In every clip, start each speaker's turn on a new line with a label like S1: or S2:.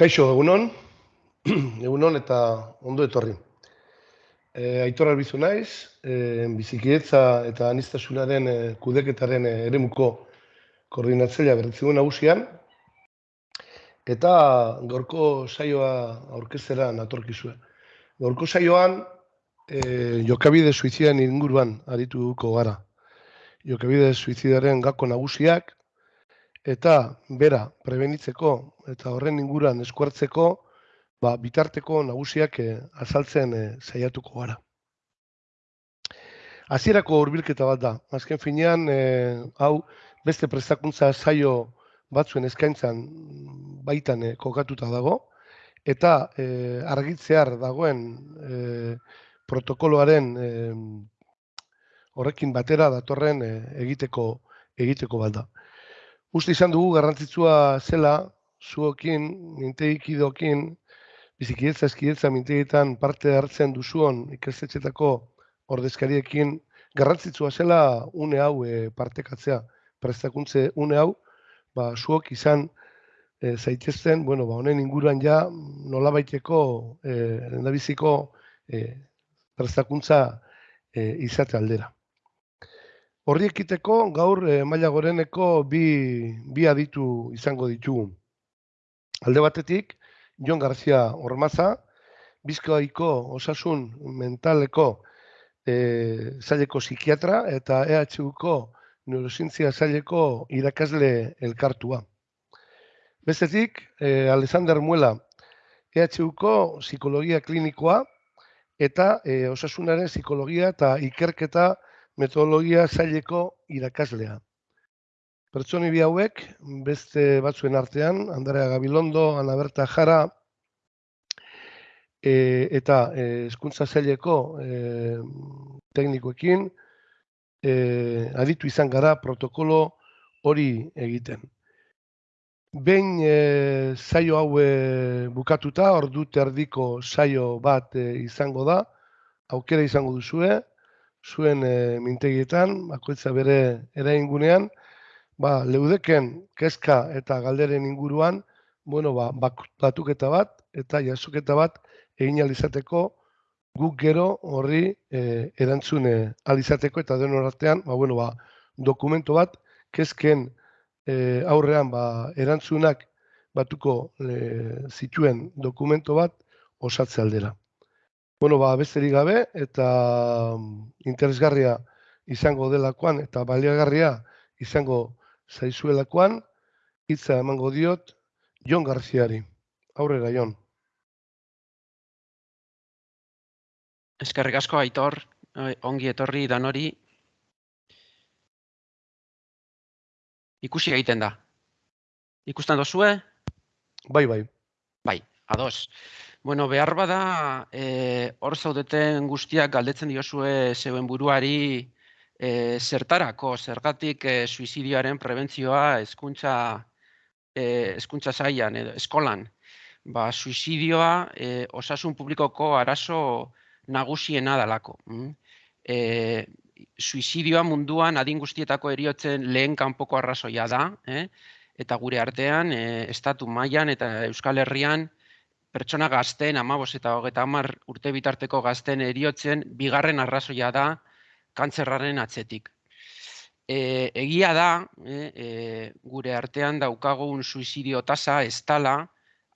S1: Kaixo, egunon, egunon eta ondo etorri. E, Aitor albizu naiz, e, bizikidetza eta anistasunaren e, kudeketaren e, eremuko koordinatzailea berritzigun nagusian, eta gorko saioa aurkezera natorkizue. Gorko saioan, e, jokabide suizidan inguruan arituko gara. Jokabide suizidaren gako nagusiak, eta bera prebenitzeko eta horren inguruan eskuartzeko ba, bitarteko nagusiak e, azaltzen e, saiatuko gara. Hasierako hurbilketa bat da. Azken finean, e, hau beste prestakuntza saio batzuen eskaintzan baitan e, kokatuta dago, eta e, argitzear dagoen e, protokoloaren horrekin batera datorren egiteko egiteko bat da. Uste izan dugu garrantzitsua zela zuokin, mintegikidokin, bizikidetza eskidetza mintegietan parte hartzen duzuon ikastetxetako ordezkariekin garrantzitsua zela une hau e, partekatzea, prestakuntze une hau, ba, zuok izan e, zaitezten, bueno, ba, honen inguruan ja nolabaiteko e, endabiziko e, prestakuntza e, izate aldera. Horri ekiteko gaur e, maila goreneko bi, bi aditu izango ditugu. Alde batetik, Jon Garzia Ormaza, Bizkoaiko osasun mentaleko e, zaileko psikiatra eta EHUko neurosintzia zaileko irakasle elkartua. Bestetik, e, Alexander Muela, EHUko psikologia klinikoa eta e, osasunaren psikologia eta ikerketa metodologia zaileko irakaslea. Pertsoni bi hauek, beste batzuen artean, Andrea Gabilondo, Ana Berta Jara, e, eta e, eskuntza zaileko e, teknikoekin, e, aditu izan gara protokolo hori egiten. Behin e, saio hau e, bukatuta, ordu terdiko saio bat e, izango da, aukera izango duzue, zuen e, mintegietan, bakoitza bere eraingunean, ba, leudeken kezka eta galderen inguruan, bueno, ba, batuketa bat eta jasoketa bat egin alizateko guk gero horri e, erantzune alizateko eta den artean, ba, bueno, ba, dokumento bat kezken e, aurrean ba, erantzunak batuko e, zituen dokumento bat osatze aldera. Bueno, ba, besterik gabe eta mm, interesgarria izango delakoan eta baliagarria izango zaizuelakoan, hitza emango diot Jon Garziari. Aurrera, Jon.
S2: Eskerrik asko aitor, ongi etorri danori. Ikusi egiten da. Ikusten dozue?
S1: Bai, bai.
S2: Bai, ados. Bueno, behar bada, e, hor zaudeten guztiak galdetzen diozue zeuen buruari e, zertarako, zergatik e, suizidioaren prebentzioa eskuntza, e, eskuntza zaian, edo, eskolan. Ba, suizidioa e, osasun publikoko arazo nagusiena dalako. Mm? E, suizidioa munduan adin guztietako eriotzen lehen kanpoko arrazoia da, eh? eta gure artean, e, estatu mailan eta Euskal Herrian, pertsona gazten, amabos eta hogeta hamar urte bitarteko gazten eriotzen, bigarren arrazoia da kantzerraren atzetik. E, egia da, e, e, gure artean daukagun suizidio tasa ez tala,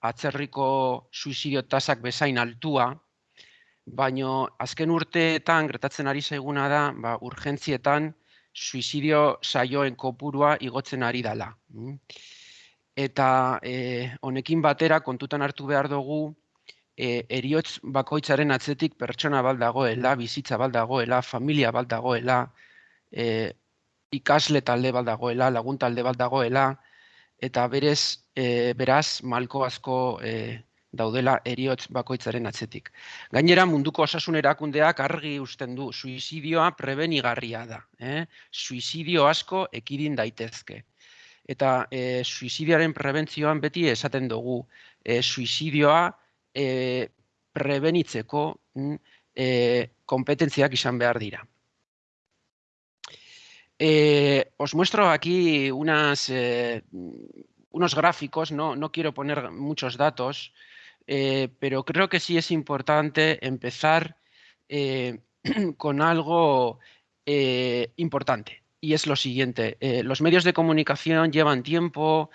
S2: atzerriko suizidio tasak bezain altua, baino azken urteetan gertatzen ari zaiguna da, ba, urgentzietan suizidio saioen kopurua igotzen ari dela. Mm eta e, honekin batera kontutan hartu behar dugu e, eriotz bakoitzaren atzetik pertsona bal dagoela, bizitza bal dagoela, familia bal dagoela, e, ikasle talde bal dagoela, lagun talde bal dagoela, eta berez, e, beraz, malko asko e, daudela eriotz bakoitzaren atzetik. Gainera, munduko osasun erakundeak argi usten du, suizidioa prebenigarria da. Eh? Suizidio asko ekidin daitezke eta e, suizidiaren prebentzioan beti esaten dugu e, suizidioa e, prebenitzeko e, kompetentziak izan behar dira. Eh, os muestro aquí unas, eh, unos gráficos, no, no quiero poner muchos datos, eh, pero creo que sí es importante empezar eh, con algo eh, importante. Y es lo siguiente, los medios de comunicación llevan tiempo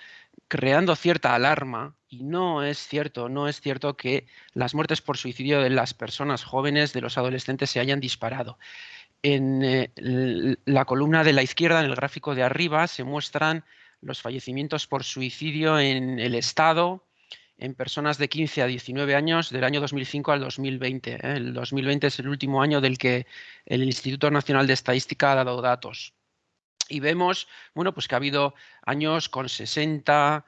S2: creando cierta alarma y no es cierto, no es cierto que las muertes por suicidio de las personas jóvenes, de los adolescentes, se hayan disparado. En la columna de la izquierda, en el gráfico de arriba, se muestran los fallecimientos por suicidio en el Estado, en personas de 15 a 19 años del año 2005 al 2020. ¿eh? El 2020 es el último año del que el Instituto Nacional de Estadística ha dado datos. Y vemos, bueno, pues que ha habido años con 60,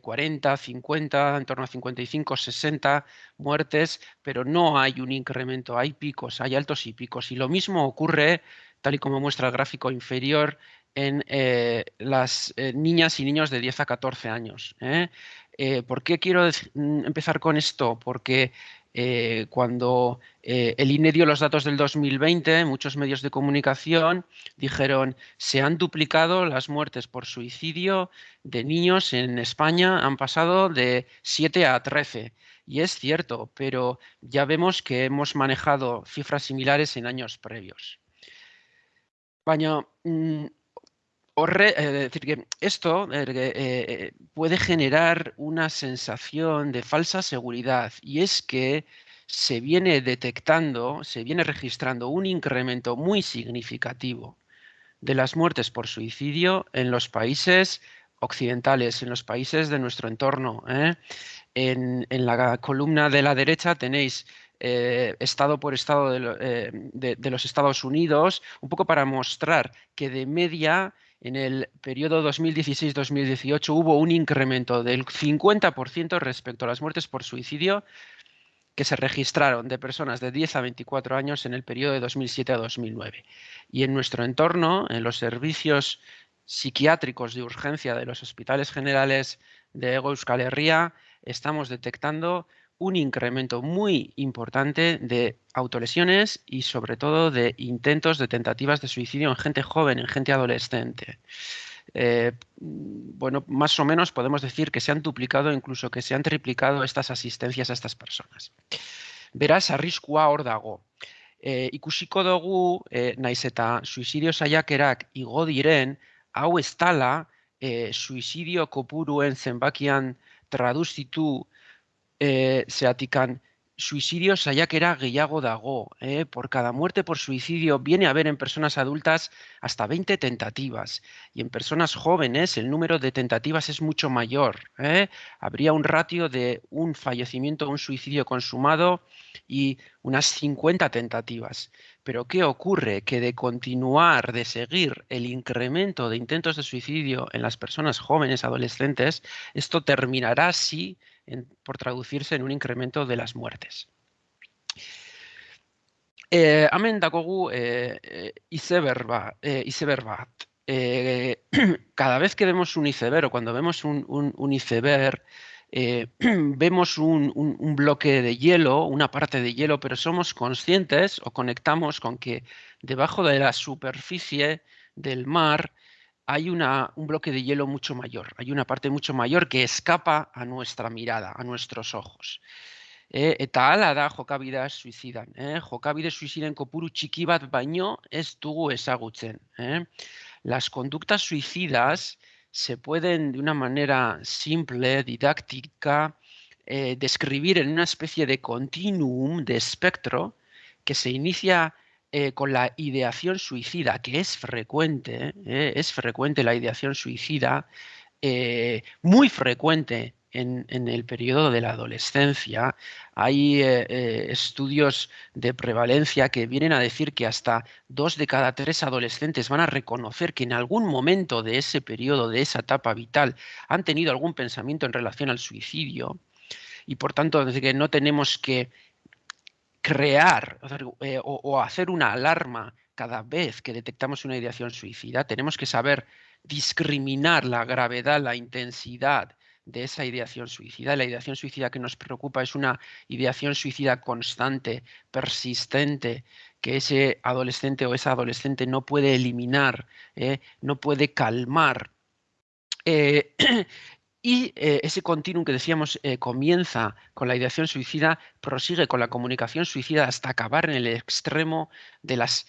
S2: 40, 50, en torno a 55, 60 muertes, pero no hay un incremento, hay picos, hay altos y picos. Y lo mismo ocurre, tal y como muestra el gráfico inferior, en eh, las eh, niñas y niños de 10 a 14 años. ¿eh? ¿Por qué quiero mm, empezar con esto? Porque cuando el INE dio los datos del 2020, muchos medios de comunicación dijeron se han duplicado las muertes por suicidio de niños en España, han pasado de 7 a 13. Y es cierto, pero ya vemos que hemos manejado cifras similares en años previos. Baina, eh, decir, que esto eh, eh, puede generar una sensación de falsa seguridad y es que se viene detectando, se viene registrando un incremento muy significativo de las muertes por suicidio en los países occidentales, en los países de nuestro entorno. En, la columna de la derecha tenéis estado por estado de, los Estados Unidos, un poco para mostrar que de media en el periodo 2016-2018 hubo un incremento del 50% respecto a las muertes por suicidio que se registraron de personas de 10 a 24 años en el periodo de 2007 a 2009. Y en nuestro entorno, en los servicios psiquiátricos de urgencia de los hospitales generales de Ego Euskal Herria, estamos detectando un incremento muy importante de autolesiones y sobre todo de intentos de tentativas de suicidio en gente joven, en gente adolescente. Eh, bueno, más o menos podemos decir que se han duplicado, incluso que se han triplicado estas asistencias a estas personas. Beraz, arriskua hor dago. E, ikusiko dugu, e, naiz eta suizidio saiakerak igo diren, hau ez zenbakian traduzitu eh, atican suicidio saiakera gehiago dago. Eh. Por cada muerte por suicidio viene a haber en personas adultas hasta 20 tentativas y en personas jóvenes el número de tentativas es mucho mayor. Eh. Habría un ratio de un fallecimiento, un suicidio consumado y unas 50 tentativas. Pero ¿qué ocurre? Que de continuar, de seguir el incremento de intentos de suicidio en las personas jóvenes, adolescentes, esto terminará sí por traducirse en un incremento de las muertes. Eh, hemen dakogu eh, eh eh, cada vez que vemos un iceberg o cuando vemos un, iceberg, vemos un, un, bloque de hielo, una parte de hielo, pero somos conscientes o conectamos con que debajo de la superficie del mar hay una, un bloque de hielo mucho mayor, hay una parte mucho mayor que escapa a nuestra mirada, a nuestros ojos. Eh, eta da jokabidea suicidan. Eh? Jokabide suiciden kopuru txiki bat baino. Eh? Las conductas suicidas se pueden de una manera simple, didáctica, eh, describir en una especie de continuum, de espectro, que se inicia eh, con la ideación suicida, que es frecuente, eh, es frecuente la ideación suicida, eh, muy frecuente en, el periodo de la adolescencia. Hay estudios de prevalencia que vienen a decir que hasta dos de cada tres adolescentes van a reconocer que en algún momento de ese periodo, de esa etapa vital, han tenido algún pensamiento en relación al suicidio. Y por tanto, que no tenemos que crear eh, o, hacer una alarma cada vez que detectamos una ideación suicida, tenemos que saber discriminar la gravedad, la intensidad de esa ideación suicida. La ideación suicida que nos preocupa es una ideación suicida constante, persistente, que ese adolescente o esa adolescente no puede eliminar, eh, no puede calmar. Eh, Y eh, ese continuum que decíamos eh, comienza con la ideación suicida, prosigue con la comunicación suicida hasta acabar en el extremo de las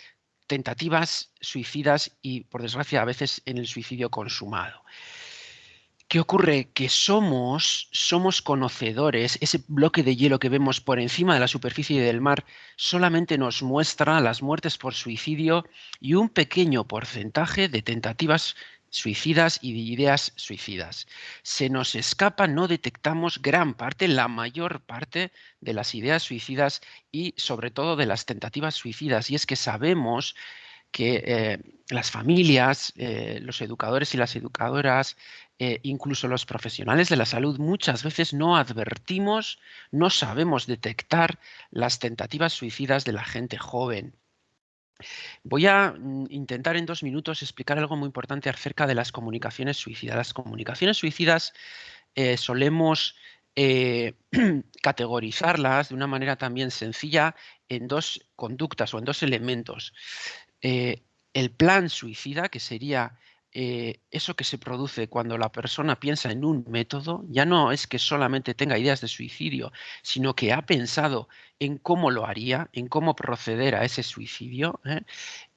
S2: tentativas suicidas y, por desgracia, a veces en el suicidio consumado. ¿Qué ocurre? Que somos, somos conocedores, ese bloque de hielo que vemos por encima de la superficie del mar solamente nos muestra las muertes por suicidio y un pequeño porcentaje de tentativas suicidas y de ideas suicidas. Se nos escapa, no detectamos gran parte, la mayor parte de las ideas suicidas y sobre todo de las tentativas suicidas. Y es que sabemos que eh, las familias, eh, los educadores y las educadoras, eh, incluso los profesionales de la salud, muchas veces no advertimos, no sabemos detectar las tentativas suicidas de la gente joven. Voy a mm, intentar en dos minutos explicar algo muy importante acerca de las comunicaciones suicidas. Las comunicaciones suicidas eh, solemos eh, categorizarlas de una manera también sencilla en dos conductas o en dos elementos. Eh, el plan suicida, que sería eh, eso que se produce cuando la persona piensa en un método, ya no es que solamente tenga ideas de suicidio, sino que ha pensado en cómo lo haría, en cómo proceder a ese suicidio. ¿eh?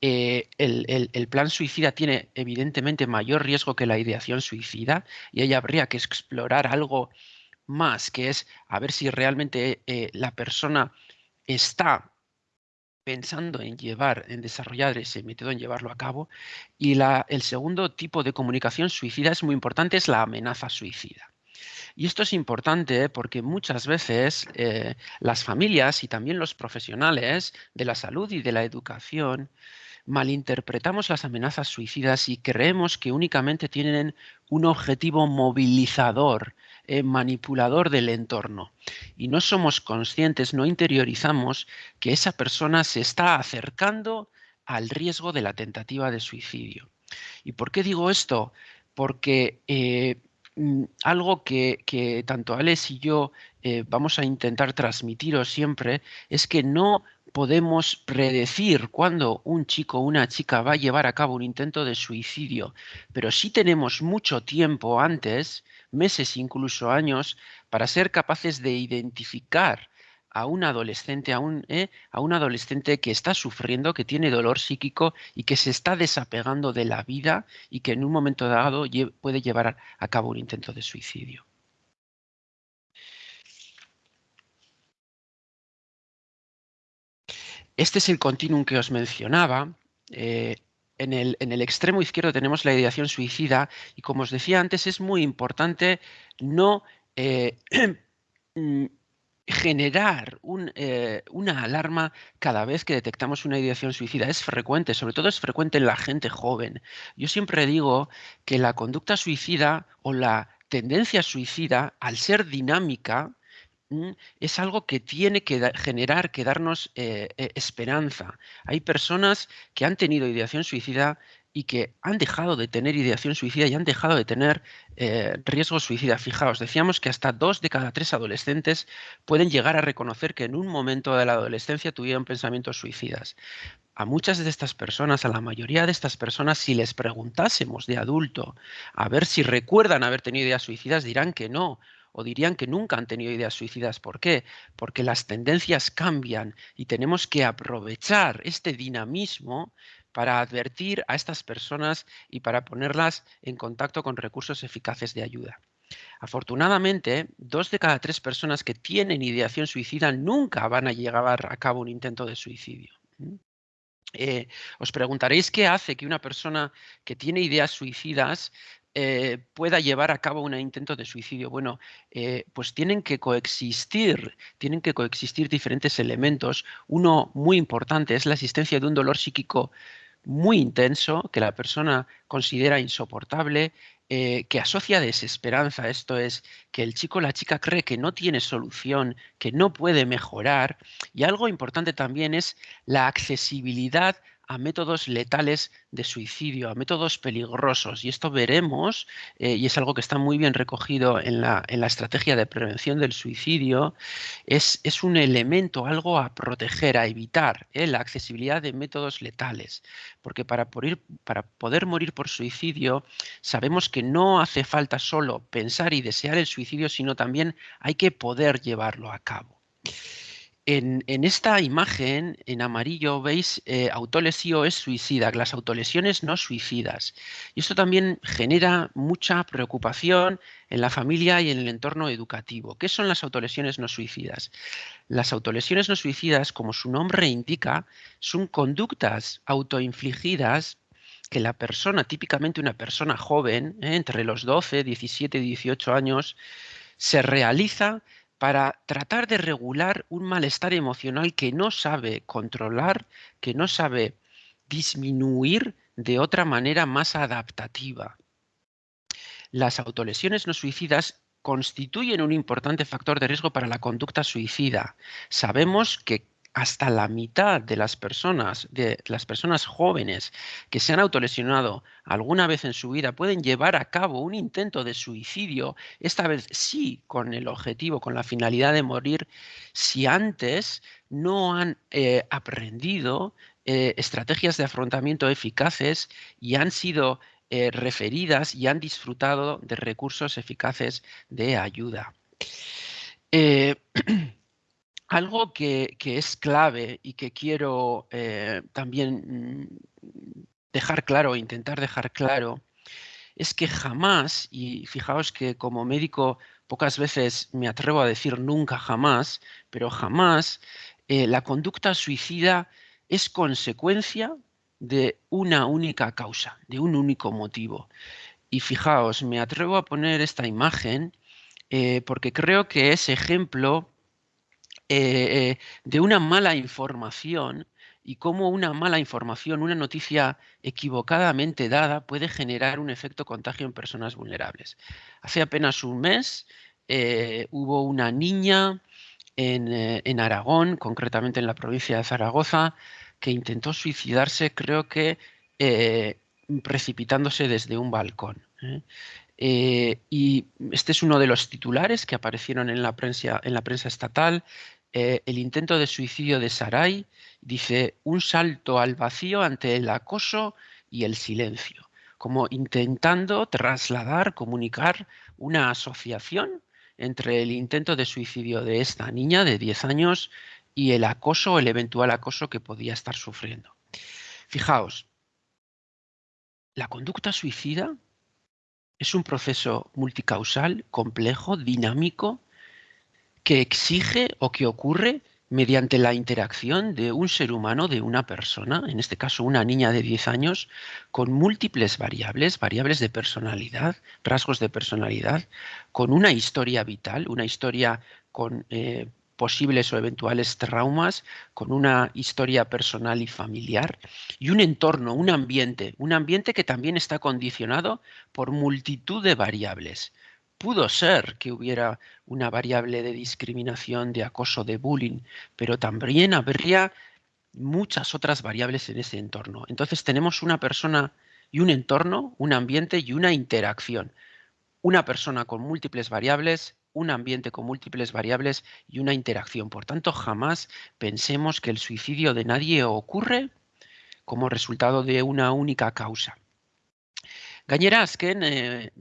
S2: Eh, el, plan suicida tiene evidentemente mayor riesgo que la ideación suicida y ahí habría que explorar algo más, que es a ver si realmente la persona está pensando en llevar, en desarrollar ese método, en llevarlo a cabo. Y el segundo tipo de comunicación suicida es muy importante, es la amenaza suicida. Y esto es importante porque muchas veces eh, las familias y también los profesionales de la salud y de la educación malinterpretamos las amenazas suicidas y creemos que únicamente tienen un objetivo movilizador, eh, manipulador del entorno. Y no somos conscientes, no interiorizamos que esa persona se está acercando al riesgo de la tentativa de suicidio. ¿Y por qué digo esto? Porque eh, mm, algo que, tanto Alex y yo eh, vamos a intentar transmitiros siempre es que no podemos predecir cuándo un chico o una chica va a llevar a cabo un intento de suicidio, pero sí tenemos mucho tiempo antes, meses, incluso años, para ser capaces de identificar a un adolescente, a un, ¿eh? a un adolescente que está sufriendo, que tiene dolor psíquico y que se está desapegando de la vida y que en un momento dado puede llevar a cabo un intento de suicidio. Este es el continuum que os mencionaba. Eh, en, el, extremo izquierdo tenemos la ideación suicida y como os decía antes es muy importante no eh, mm, generar eh, una alarma cada vez que detectamos una ideación suicida. Es frecuente, sobre todo es frecuente en la gente joven. Yo siempre digo que la conducta suicida o la tendencia suicida, al ser dinámica, es algo que tiene que generar, que darnos eh, eh, esperanza. Hay personas que han tenido ideación suicida y que han dejado de tener ideación suicida y han dejado de tener eh, riesgo suicida. Fijaos, decíamos que hasta dos de cada tres adolescentes pueden llegar a reconocer que en un momento de la adolescencia tuvieron pensamientos suicidas. A muchas de estas personas, a la mayoría de estas personas, si les preguntásemos de adulto a ver si recuerdan haber tenido ideas suicidas, dirán que no, o dirían que nunca han tenido ideas suicidas. ¿Por qué? Porque las tendencias cambian y tenemos que aprovechar este dinamismo para advertir a estas personas y para ponerlas en contacto con recursos eficaces de ayuda. Afortunadamente, dos de cada tres personas que tienen ideación suicida nunca van a llevar a cabo un intento de suicidio. Eh, os preguntaréis qué hace que una persona que tiene ideas suicidas eh, pueda llevar a cabo un intento de suicidio. Bueno, eh, pues tienen que coexistir, tienen que coexistir diferentes elementos. Uno muy importante es la existencia de un dolor psíquico muy intenso que la persona considera insoportable, eh, que asocia desesperanza. Esto es que el chico o la chica cree que no tiene solución, que no puede mejorar. Y algo importante también es la accesibilidad a métodos letales de suicidio, a métodos peligrosos. Y esto veremos, eh, y es algo que está muy bien recogido en la, en la estrategia de prevención del suicidio, es, es, un elemento, algo a proteger, a evitar, eh, la accesibilidad de métodos letales. Porque para, para poder morir por suicidio, sabemos que no hace falta solo pensar y desear el suicidio, sino también hay que poder llevarlo a cabo. En, esta imagen, en amarillo, veis eh, autolesio es suicida, las autolesiones no suicidas. Y esto también genera mucha preocupación en la familia y en el entorno educativo. ¿Qué son las autolesiones no suicidas? Las autolesiones no suicidas, como su nombre indica, son conductas autoinfligidas que la persona, típicamente una persona joven, eh, entre los 12, 17 y 18 años, se realiza para tratar de regular un malestar emocional que no sabe controlar, que no sabe disminuir de otra manera más adaptativa. Las autolesiones no suicidas constituyen un importante factor de riesgo para la conducta suicida. Sabemos que hasta la mitad de las personas, de las personas jóvenes que se han autolesionado alguna vez en su vida pueden llevar a cabo un intento de suicidio, esta vez sí con el objetivo, con la finalidad de morir, si antes no han eh, aprendido eh, estrategias de afrontamiento eficaces y han sido eh, referidas y han disfrutado de recursos eficaces de ayuda. Algo que, es clave y que quiero eh, también mm, dejar claro, intentar dejar claro, es que jamás, y fijaos que como médico pocas veces me atrevo a decir nunca jamás, pero jamás eh, la conducta suicida es consecuencia de una única causa, de un único motivo. Y fijaos, me atrevo a poner esta imagen eh, porque creo que es ejemplo eh, de una mala información y cómo una mala información, una noticia equivocadamente dada puede generar un efecto contagio en personas vulnerables. Hace apenas un mes eh, hubo una niña eh, en, Aragón, concretamente en la provincia de Zaragoza, que intentó suicidarse, creo que precipitándose desde un balcón. Y este es uno de los titulares que aparecieron en la prensa, en la prensa estatal. Eh, el intento de suicidio de Sarai, dice, un salto al vacío ante el acoso y el silencio, como intentando trasladar, comunicar una asociación entre el intento de suicidio de esta niña de 10 años y el acoso, el eventual acoso que podía estar sufriendo. Fijaos, la conducta suicida es un proceso multicausal, complejo, dinámico, que exige o que ocurre mediante la interacción de un ser humano, de una persona, en este caso una niña de 10 años, con múltiples variables, variables de personalidad, rasgos de personalidad, con una historia vital, una historia con eh, posibles o eventuales traumas, con una historia personal y familiar, y un entorno, un ambiente, un ambiente que también está condicionado por multitud de variables pudo ser que hubiera una variable de discriminación, de acoso, de bullying, pero también habría muchas otras variables en ese entorno. Entonces tenemos una persona y un entorno, un ambiente y una interacción. Una persona con múltiples variables, un ambiente con múltiples variables y una interacción. Por tanto, jamás pensemos que el suicidio de nadie ocurre como resultado de una única causa. Gainera, azken, e,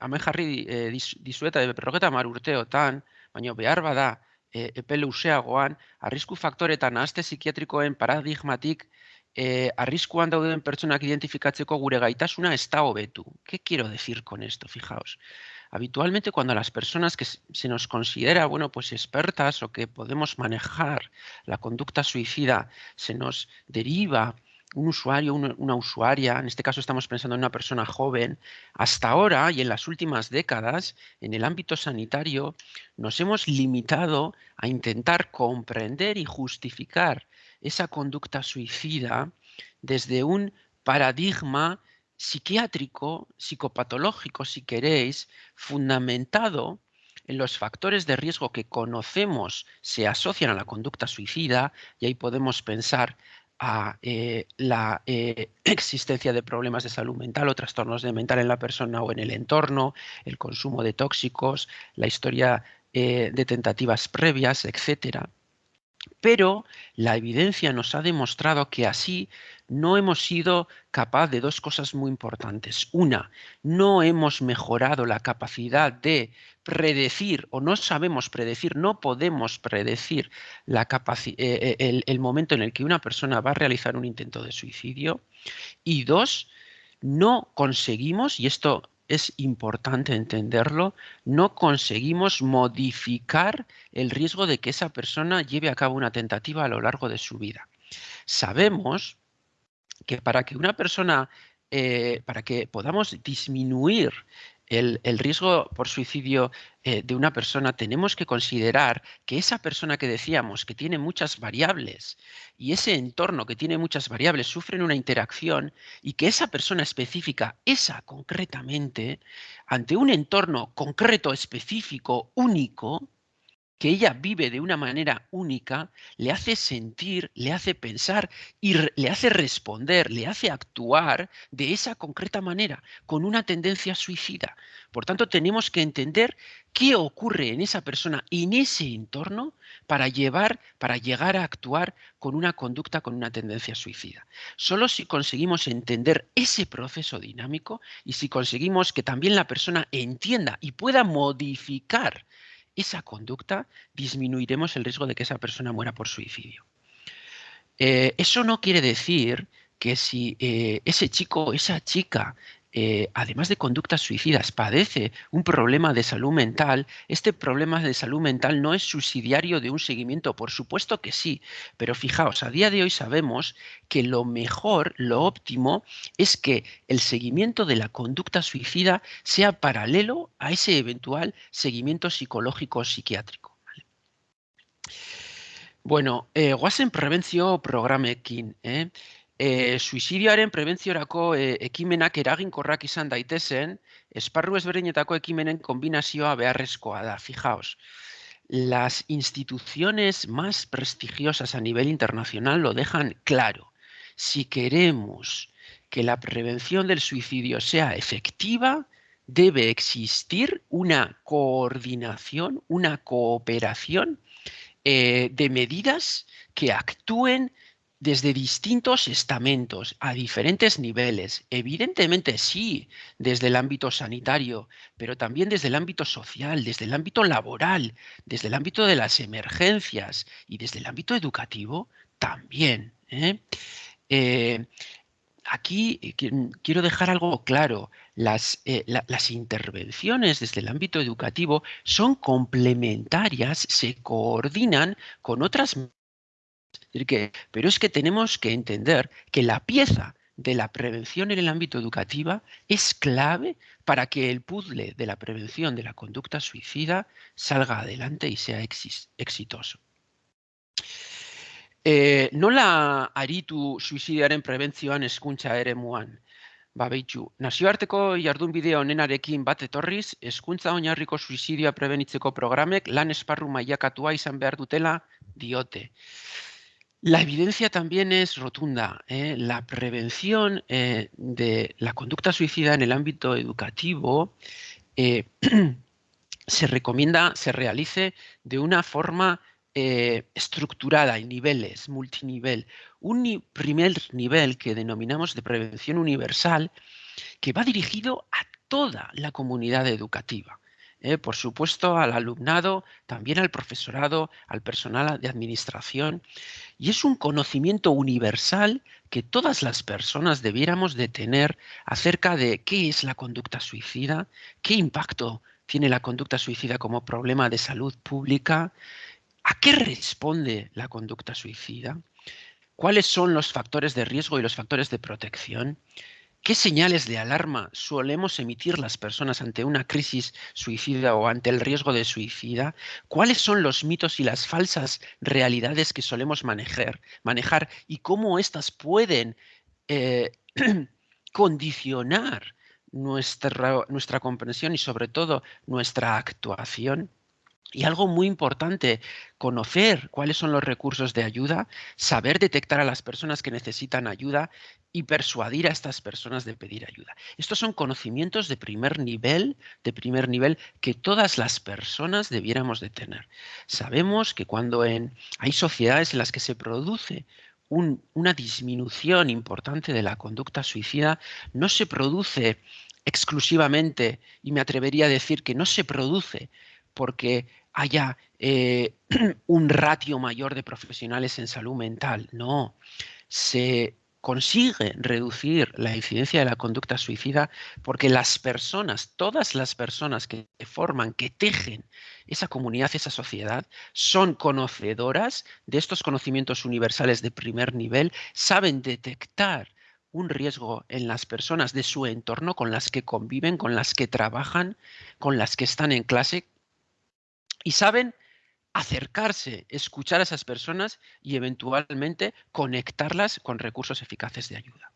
S2: hemen jarri e, dizueta berrogeta mar urteotan, baina behar bada e, epe luzeagoan, arrisku faktoretan nahazte psikiatrikoen paradigmatik e, arriskuan dauden pertsonak identifikatzeko gure gaitasuna ez da hobetu. ¿Qué quiero decir con esto? Fijaos. Habitualmente cuando las personas que se nos considera, bueno, pues expertas o que podemos manejar la conducta suicida, se nos deriva un usuario, una, usuaria, en este caso estamos pensando en una persona joven, hasta ahora y en las últimas décadas, en el ámbito sanitario, nos hemos limitado a intentar comprender y justificar esa conducta suicida desde un paradigma psiquiátrico, psicopatológico, si queréis, fundamentado en los factores de riesgo que conocemos se asocian a la conducta suicida, y ahí podemos pensar a eh, la eh, existencia de problemas de salud mental o trastornos de mental en la persona o en el entorno, el consumo de tóxicos, la historia eh, de tentativas previas, etcétera. Pero la evidencia nos ha demostrado que así no hemos sido capaz de dos cosas muy importantes. Una, no hemos mejorado la capacidad de predecir o no sabemos predecir, no podemos predecir la eh, eh, el, el momento en el que una persona va a realizar un intento de suicidio. Y dos, no conseguimos, y esto es importante entenderlo, no conseguimos modificar el riesgo de que esa persona lleve a cabo una tentativa a lo largo de su vida. Sabemos que para que una persona, eh, para que podamos disminuir el, riesgo por suicidio eh, de una persona, tenemos que considerar que esa persona que decíamos que tiene muchas variables y ese entorno que tiene muchas variables sufren una interacción y que esa persona específica, esa concretamente, ante un entorno concreto, específico, único, que ella vive de una manera única, le hace sentir, le hace pensar y le hace responder, le hace actuar de esa concreta manera, con una tendencia suicida. Por tanto, tenemos que entender qué ocurre en esa persona, en ese entorno, para llevar, para llegar a actuar con una conducta, con una tendencia suicida. Solo si conseguimos entender ese proceso dinámico y si conseguimos que también la persona entienda y pueda modificar esa conducta, disminuiremos el riesgo de que esa persona muera por suicidio. Eh, eso no quiere decir que si eh, ese chico esa chica eh, además de conductas suicidas, padece un problema de salud mental, este problema de salud mental no es subsidiario de un seguimiento, por supuesto que sí, pero fijaos, a día de hoy sabemos que lo mejor, lo óptimo, es que el seguimiento de la conducta suicida sea paralelo a ese eventual seguimiento psicológico o psiquiátrico. Bueno, eh, guazen prebentzio programekin, eh? E, suizidioaren prebentziorako e, ekimenak eraginkorrak izan daitezen, esparru ezberdinetako ekimenen kombinazioa beharrezkoa da, fijaos. Las instituciones más prestigiosas a nivel internacional lo dejan claro. Si queremos que la prevención del suicidio sea efectiva, debe existir una coordinación, una cooperación eh, de medidas que actúen desde distintos estamentos, a diferentes niveles. Evidentemente sí, desde el ámbito sanitario, pero también desde el ámbito social, desde el ámbito laboral, desde el ámbito de las emergencias y desde el ámbito educativo también. ¿eh? Eh, aquí eh, quiero dejar algo claro. Las, las, intervenciones desde el ámbito educativo son complementarias, se coordinan con otras pero es que tenemos que entender que la pieza de la prevención en el ámbito educativo es clave para que el puzzle de la prevención de la conducta suicida salga adelante y sea exitoso. Eh, nola aritu suizidioaren prebentzioan eskuntza ere muan? Ba, behitxu, nazioarteko jardun bideo honenarekin bat etorriz, eskuntza oinarriko suizidioa prebenitzeko programek lan esparru mailakatua izan behar dutela diote. La evidencia también es rotunda. ¿eh? La prevención eh, de la conducta suicida en el ámbito educativo eh, se recomienda se realice de una forma estructurada en niveles, multinivel. Un primer nivel que denominamos de prevención universal que va dirigido a toda la comunidad educativa. ¿Eh? por supuesto al alumnado, también al profesorado, al personal de administración. Y es un conocimiento universal que todas las personas debiéramos de tener acerca de qué es la conducta suicida, qué impacto tiene la conducta suicida como problema de salud pública, a qué responde la conducta suicida, cuáles son los factores de riesgo y los factores de protección, ¿Qué señales de alarma solemos emitir las personas ante una crisis suicida o ante el riesgo de suicida? ¿Cuáles son los mitos y las falsas realidades que solemos manejar, manejar y cómo éstas pueden eh, condicionar nuestra, nuestra comprensión y sobre todo nuestra actuación? Y algo muy importante, conocer cuáles son los recursos de ayuda, saber detectar a las personas que necesitan ayuda y persuadir a estas personas de pedir ayuda. Estos son conocimientos de primer nivel, de primer nivel que todas las personas debiéramos de tener. Sabemos que cuando en, hay sociedades en las que se produce una disminución importante de la conducta suicida, no se produce exclusivamente, y me atrevería a decir que no se produce porque haya eh, un ratio mayor de profesionales en salud mental. No, se consigue reducir la incidencia de la conducta suicida porque las personas, todas las personas que forman, que tejen esa comunidad, esa sociedad, son conocedoras de estos conocimientos universales de primer nivel, saben detectar un riesgo en las personas de su entorno con las que conviven, con las que trabajan, con las que están en clase, y saben acercarse, escuchar a esas personas y eventualmente conectarlas con recursos eficaces de ayuda.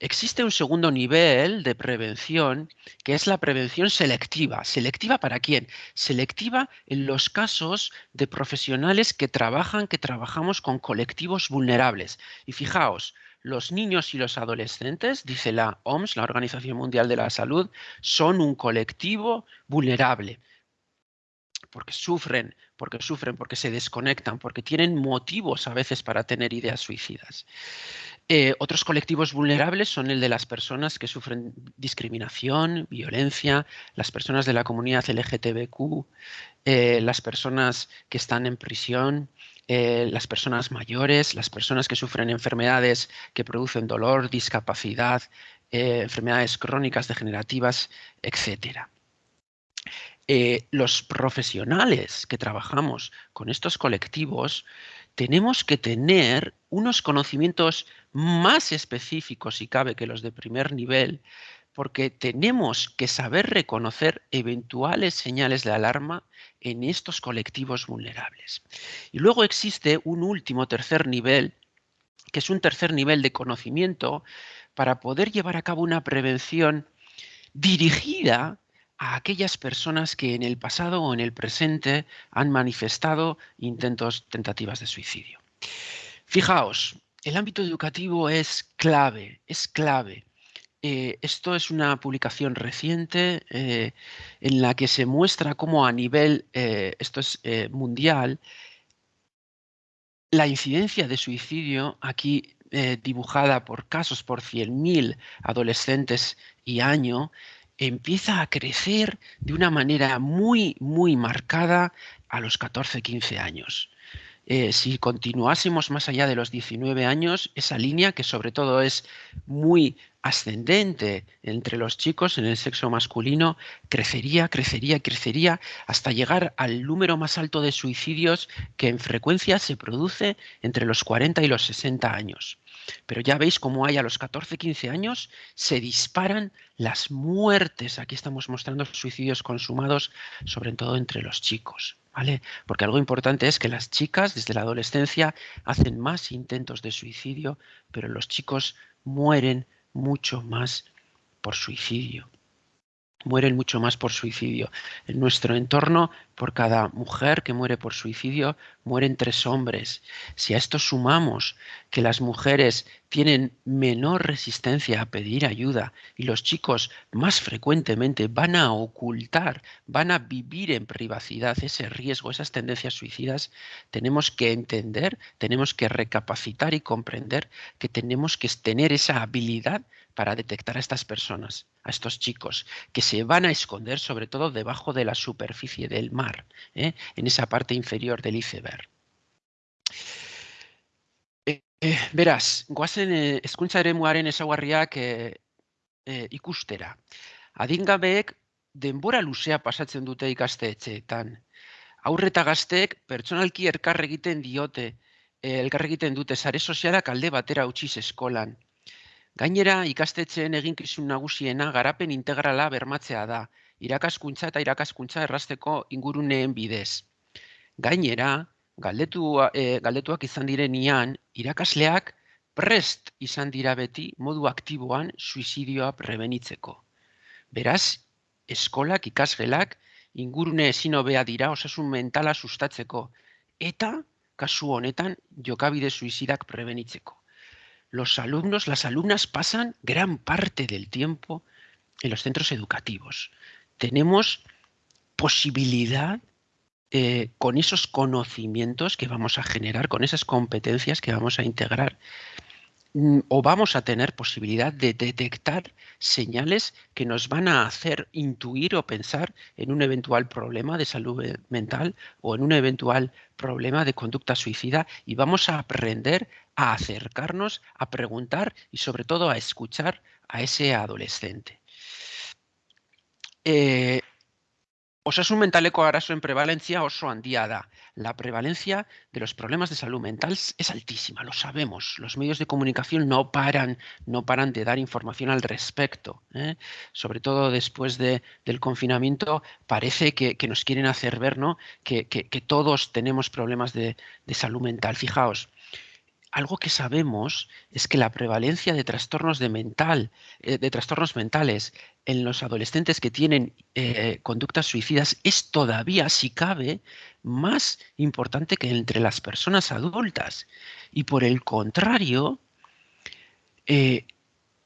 S2: Existe un segundo nivel de prevención que es la prevención selectiva. ¿Selectiva para quién? Selectiva en los casos de profesionales que trabajan, que trabajamos con colectivos vulnerables. Y fijaos, los niños y los adolescentes, dice la OMS, la Organización Mundial de la Salud, son un colectivo vulnerable porque sufren, porque sufren, porque se desconectan, porque tienen motivos a veces para tener ideas suicidas. Eh, otros colectivos vulnerables son el de las personas que sufren discriminación, violencia, las personas de la comunidad LGTBQ, eh, las personas que están en prisión, eh, las personas mayores, las personas que sufren enfermedades que producen dolor, discapacidad, enfermedades crónicas degenerativas, etcétera. Eh, los profesionales que trabajamos con estos colectivos tenemos que tener unos conocimientos más específicos, si cabe, que los de primer nivel, porque tenemos que saber reconocer eventuales señales de alarma en estos colectivos vulnerables. Y luego existe un último tercer nivel, que es un tercer nivel de conocimiento para poder llevar a cabo una prevención dirigida a aquellas personas que en el pasado o en el presente han manifestado intentos, tentativas de suicidio. Fijaos, el ámbito educativo es clave, es clave. Eh, esto es una publicación reciente eh, en la que se muestra cómo a nivel, eh, esto es mundial, la incidencia de suicidio aquí dibujada por casos por 100.000 adolescentes y año empieza a crecer de una manera muy, muy marcada a los 14, 15 años. Eh, si continuásemos más allá de los 19 años, esa línea, que sobre todo es muy ascendente entre los chicos en el sexo masculino, crecería, crecería, crecería hasta llegar al número más alto de suicidios que en frecuencia se produce entre los 40 y los 60 años. Pero ya veis cómo hay a los 14, 15 años se disparan las muertes. Aquí estamos mostrando suicidios consumados, sobre todo entre los chicos. ¿Vale? Porque algo importante es que las chicas desde la adolescencia hacen más intentos de suicidio, pero los chicos mueren mucho más por suicidio mueren mucho más por suicidio. En nuestro entorno, por cada mujer que muere por suicidio, mueren tres hombres. Si a esto sumamos que las mujeres tienen menor resistencia a pedir ayuda y los chicos más frecuentemente van a ocultar, van a vivir en privacidad ese riesgo, esas tendencias suicidas, tenemos que entender, tenemos que recapacitar y comprender que tenemos que tener esa habilidad para detectar a estas personas, a estos chicos, que se van a esconder sobre todo debajo de la superficie del mar, ¿eh? en esa parte inferior del iceberg. Eh, eh, beraz, guazen eh, eskuntza ere ezaguarriak eh, eh, ikustera. Adingabeek denbora luzea pasatzen dute ikastetxeetan. Aurreta gazteek pertsonalki elkar egiten diote, eh, elkar egiten dute sare sozialak alde batera utziz eskolan. Gainera, ikastetxeen eginkizun nagusiena garapen integrala bermatzea da, irakaskuntza eta irakaskuntza errasteko inguruneen bidez. Gainera, galdetu, e, galdetuak izan direnian, irakasleak prest izan dira beti modu aktiboan suizidioa prebenitzeko. Beraz, eskolak ikasgelak ingurune ezin hobea dira osasun mentala sustatzeko eta kasu honetan jokabide suizidak prebenitzeko. Los alumnos, las alumnas pasan gran parte del tiempo en los centros educativos. Tenemos posibilidad eh, con esos conocimientos que vamos a generar, con esas competencias que vamos a integrar, o vamos a tener posibilidad de detectar señales que nos van a hacer intuir o pensar en un eventual problema de salud mental o en un eventual problema de conducta suicida y vamos a aprender a acercarnos, a preguntar y sobre todo a escuchar a ese adolescente. Eh, Osasun mentaleko en prevalencia oso handia da. La prevalencia de los problemas de salud mental es altísima, lo sabemos. Los medios de comunicación no paran, no paran de dar información al respecto. ¿eh? Sobre todo después de, del confinamiento, parece que, nos quieren hacer ver ¿no? que, todos tenemos problemas de, de salud mental. Fijaos, algo que sabemos es que la prevalencia de trastornos, de mental, eh, de trastornos mentales en los adolescentes que tienen eh, conductas suicidas es todavía, si cabe, más importante que entre las personas adultas. Y por el contrario, eh,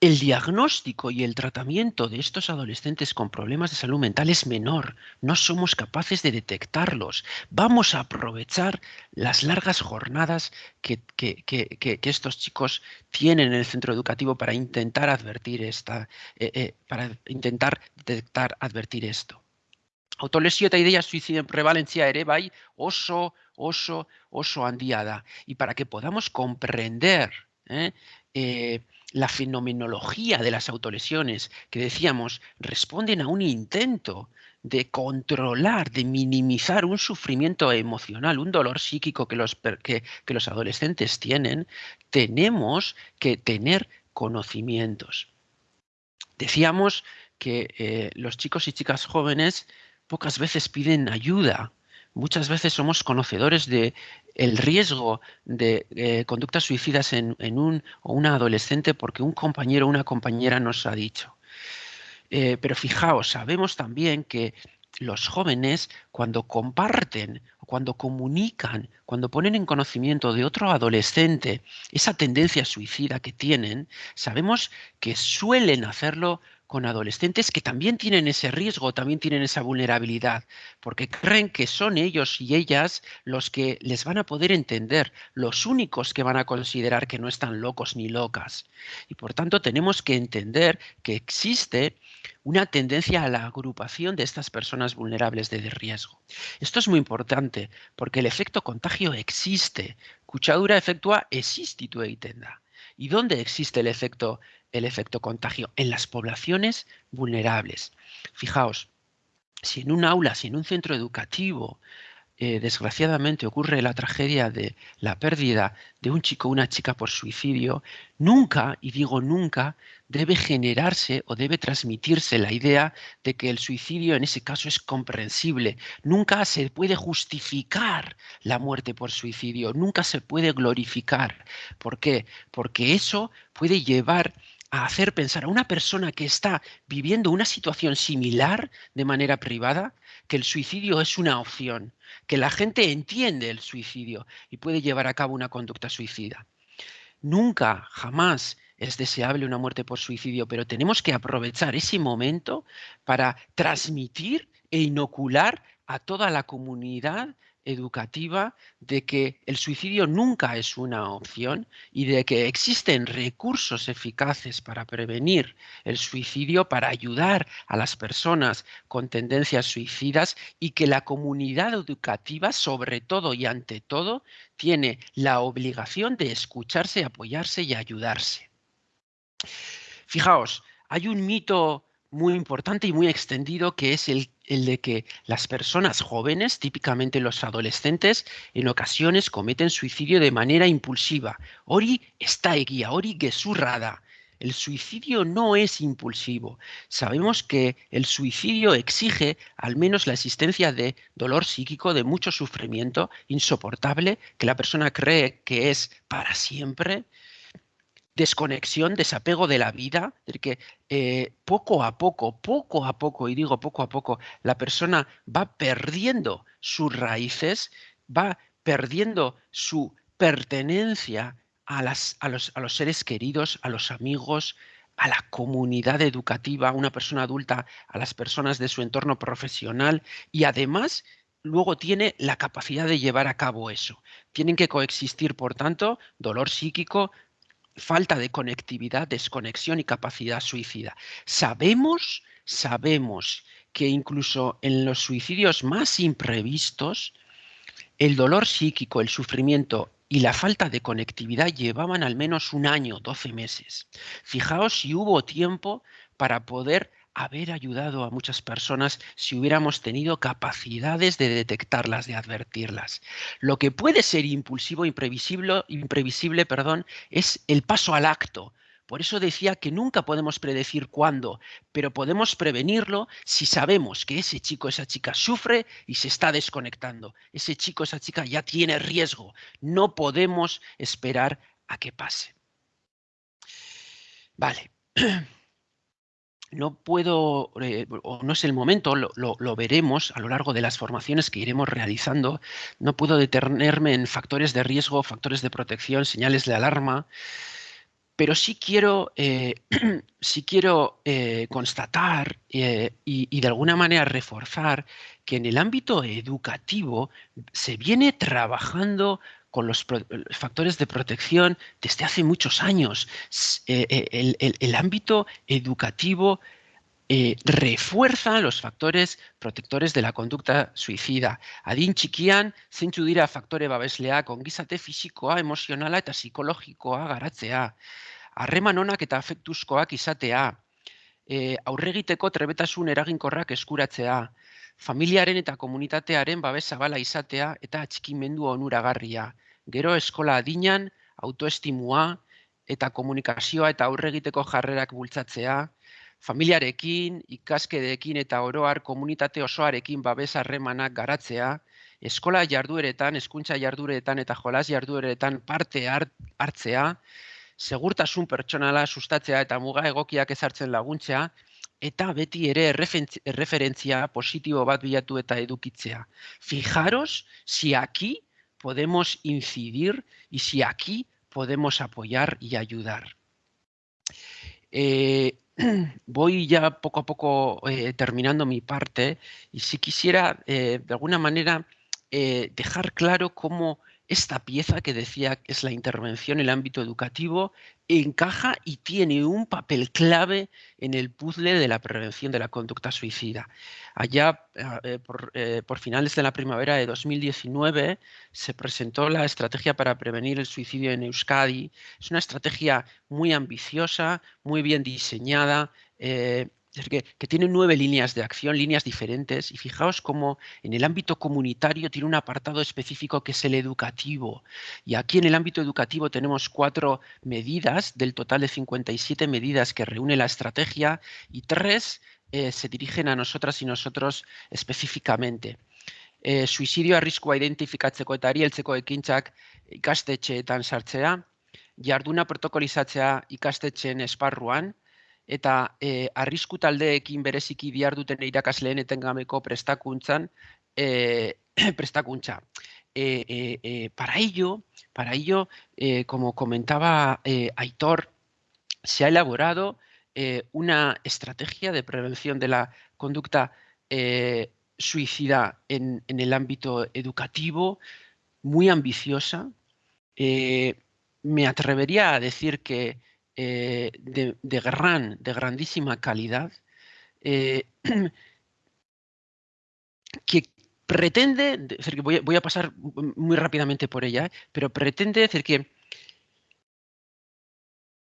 S2: el diagnóstico y el tratamiento de estos adolescentes con problemas de salud mental es menor. No somos capaces de detectarlos. Vamos a aprovechar las largas jornadas que, estos chicos tienen en el centro educativo para intentar advertir esta, eh, eh, para intentar detectar, advertir esto. Autolesio eta ideia prevalencia ere bai oso, oso, oso handia Y para que podamos comprender eh, la fenomenología de las autolesiones, que decíamos, responden a un intento de controlar, de minimizar un sufrimiento emocional, un dolor psíquico que los, que, los adolescentes tienen, tenemos que tener conocimientos. Decíamos que eh, los chicos y chicas jóvenes pocas veces piden ayuda, muchas veces somos conocedores de el riesgo de eh, conductas suicidas en, un o una adolescente porque un compañero o una compañera nos ha dicho. Eh, pero fijaos, sabemos también que los jóvenes cuando comparten, cuando comunican, cuando ponen en conocimiento de otro adolescente esa tendencia suicida que tienen, sabemos que suelen hacerlo con adolescentes que también tienen ese riesgo, también tienen esa vulnerabilidad, porque creen que son ellos y ellas los que les van a poder entender, los únicos que van a considerar que no están locos ni locas. Y por tanto tenemos que entender que existe una tendencia a la agrupación de estas personas vulnerables de riesgo. Esto es muy importante porque el efecto contagio existe. Cuchadura efectua existitu tenda. ¿Y dónde existe el efecto el efecto contagio en las poblaciones vulnerables. Fijaos, si en un aula, si en un centro educativo, eh, desgraciadamente ocurre la tragedia de la pérdida de un chico o una chica por suicidio, nunca, y digo nunca, debe generarse o debe transmitirse la idea de que el suicidio en ese caso es comprensible. Nunca se puede justificar la muerte por suicidio, nunca se puede glorificar. ¿Por qué? Porque eso puede llevar a hacer pensar a una persona que está viviendo una situación similar de manera privada que el suicidio es una opción, que la gente entiende el suicidio y puede llevar a cabo una conducta suicida. Nunca, jamás es deseable una muerte por suicidio, pero tenemos que aprovechar ese momento para transmitir e inocular a toda la comunidad educativa de que el suicidio nunca es una opción y de que existen recursos eficaces para prevenir el suicidio, para ayudar a las personas con tendencias suicidas y que la comunidad educativa, sobre todo y ante todo, tiene la obligación de escucharse, apoyarse y ayudarse. Fijaos, hay un mito muy importante y muy extendido que es el, de que las personas jóvenes, típicamente los adolescentes, en ocasiones cometen suicidio de manera impulsiva. Ori está guía, ori gesurrada. El suicidio no es impulsivo. Sabemos que el suicidio exige al menos la existencia de dolor psíquico, de mucho sufrimiento insoportable, que la persona cree que es para siempre, desconexión, desapego de la vida, de que eh, poco a poco, poco a poco, y digo poco a poco, la persona va perdiendo sus raíces, va perdiendo su pertenencia a, a, los, a los seres queridos, a los amigos, a la comunidad educativa, a una persona adulta, a las personas de su entorno profesional y además luego tiene la capacidad de llevar a cabo eso. Tienen que coexistir, por tanto, dolor psíquico, falta de conectividad, desconexión y capacidad suicida. Sabemos, sabemos que incluso en los suicidios más imprevistos, el dolor psíquico, el sufrimiento y la falta de conectividad llevaban al menos un año, 12 meses. Fijaos si hubo tiempo para poder haber ayudado a muchas personas si hubiéramos tenido capacidades de detectarlas, de advertirlas. Lo que puede ser impulsivo, imprevisible, imprevisible perdón, es el paso al acto, por eso decía que nunca podemos predecir cuándo, pero podemos prevenirlo si sabemos que ese chico, esa chica sufre y se está desconectando. Ese chico, esa chica ya tiene riesgo. No podemos esperar a que pase. Vale. No puedo, eh, o no es el momento, lo, veremos a lo largo de las formaciones que iremos realizando. No puedo detenerme en factores de riesgo, factores de protección, señales de alarma, pero sí quiero, eh, quiero eh, constatar y, de alguna manera reforzar que en el ámbito educativo se viene trabajando con los, factores de protección desde hace muchos años. El, ámbito educativo refuerza los factores protectores de la conducta suicida. Adin txikian, zeintzu dira faktore babesleak ongizate fisikoa, emozionala eta psikologikoa garatzea harreman onak eta afektuzkoak izatea, e, aurregiteko trebetasun eraginkorrak eskuratzea, familiaren eta komunitatearen babes zabala izatea eta atxikimendu onuragarria. Gero eskola adinan, autoestimua eta komunikazioa eta aurregiteko jarrerak bultzatzea, familiarekin, ikaskedeekin eta oroar komunitate osoarekin babes harremanak garatzea, eskola jardueretan, hezkuntza jardueretan eta jolas jardueretan parte hartzea, segurtasun pertsonala sustatzea eta muga egokiak ezartzen laguntzea, eta beti ere erreferentzia positibo bat bilatu eta edukitzea. Fijaros si aquí podemos incidir y si aquí podemos apoyar y ayudar. Eh, voy ya poco a poco eh, terminando mi parte y si quisiera eh, de alguna manera dejar claro cómo esta pieza que decía que es la intervención en el ámbito educativo encaja y tiene un papel clave en el puzzle de la prevención de la conducta suicida. Allá, eh, eh, por, finales de la primavera de 2019, se presentó la estrategia para prevenir el suicidio en Euskadi. Es una estrategia muy ambiciosa, muy bien diseñada, eh, que, tiene nueve líneas de acción, líneas diferentes, y fijaos cómo en el ámbito comunitario tiene un apartado específico que es el educativo. Y aquí en el ámbito educativo tenemos cuatro medidas, del total de 57 medidas que reúne la estrategia, y tres eh, se dirigen a nosotras y nosotros específicamente. Eh, suicidio arriskua identifikatzeko eta ari heltzeko ekintzak ikastetxeetan sartzea, jarduna protokolizatzea ikastetxeen esparruan, eta e, arrisku taldeekin bereziki bihar duten irakasleen etengameko prestakuntzan e, prestakuntza. E, para ello, para ello como comentaba Aitor, se ha elaborado una estrategia de prevención de la conducta suicida en, el ámbito educativo, muy ambiciosa. me atrevería a decir que eh, de, gran, de grandísima calidad, eh, que pretende, voy, a, pasar muy rápidamente por ella, ¿eh? pero pretende decir que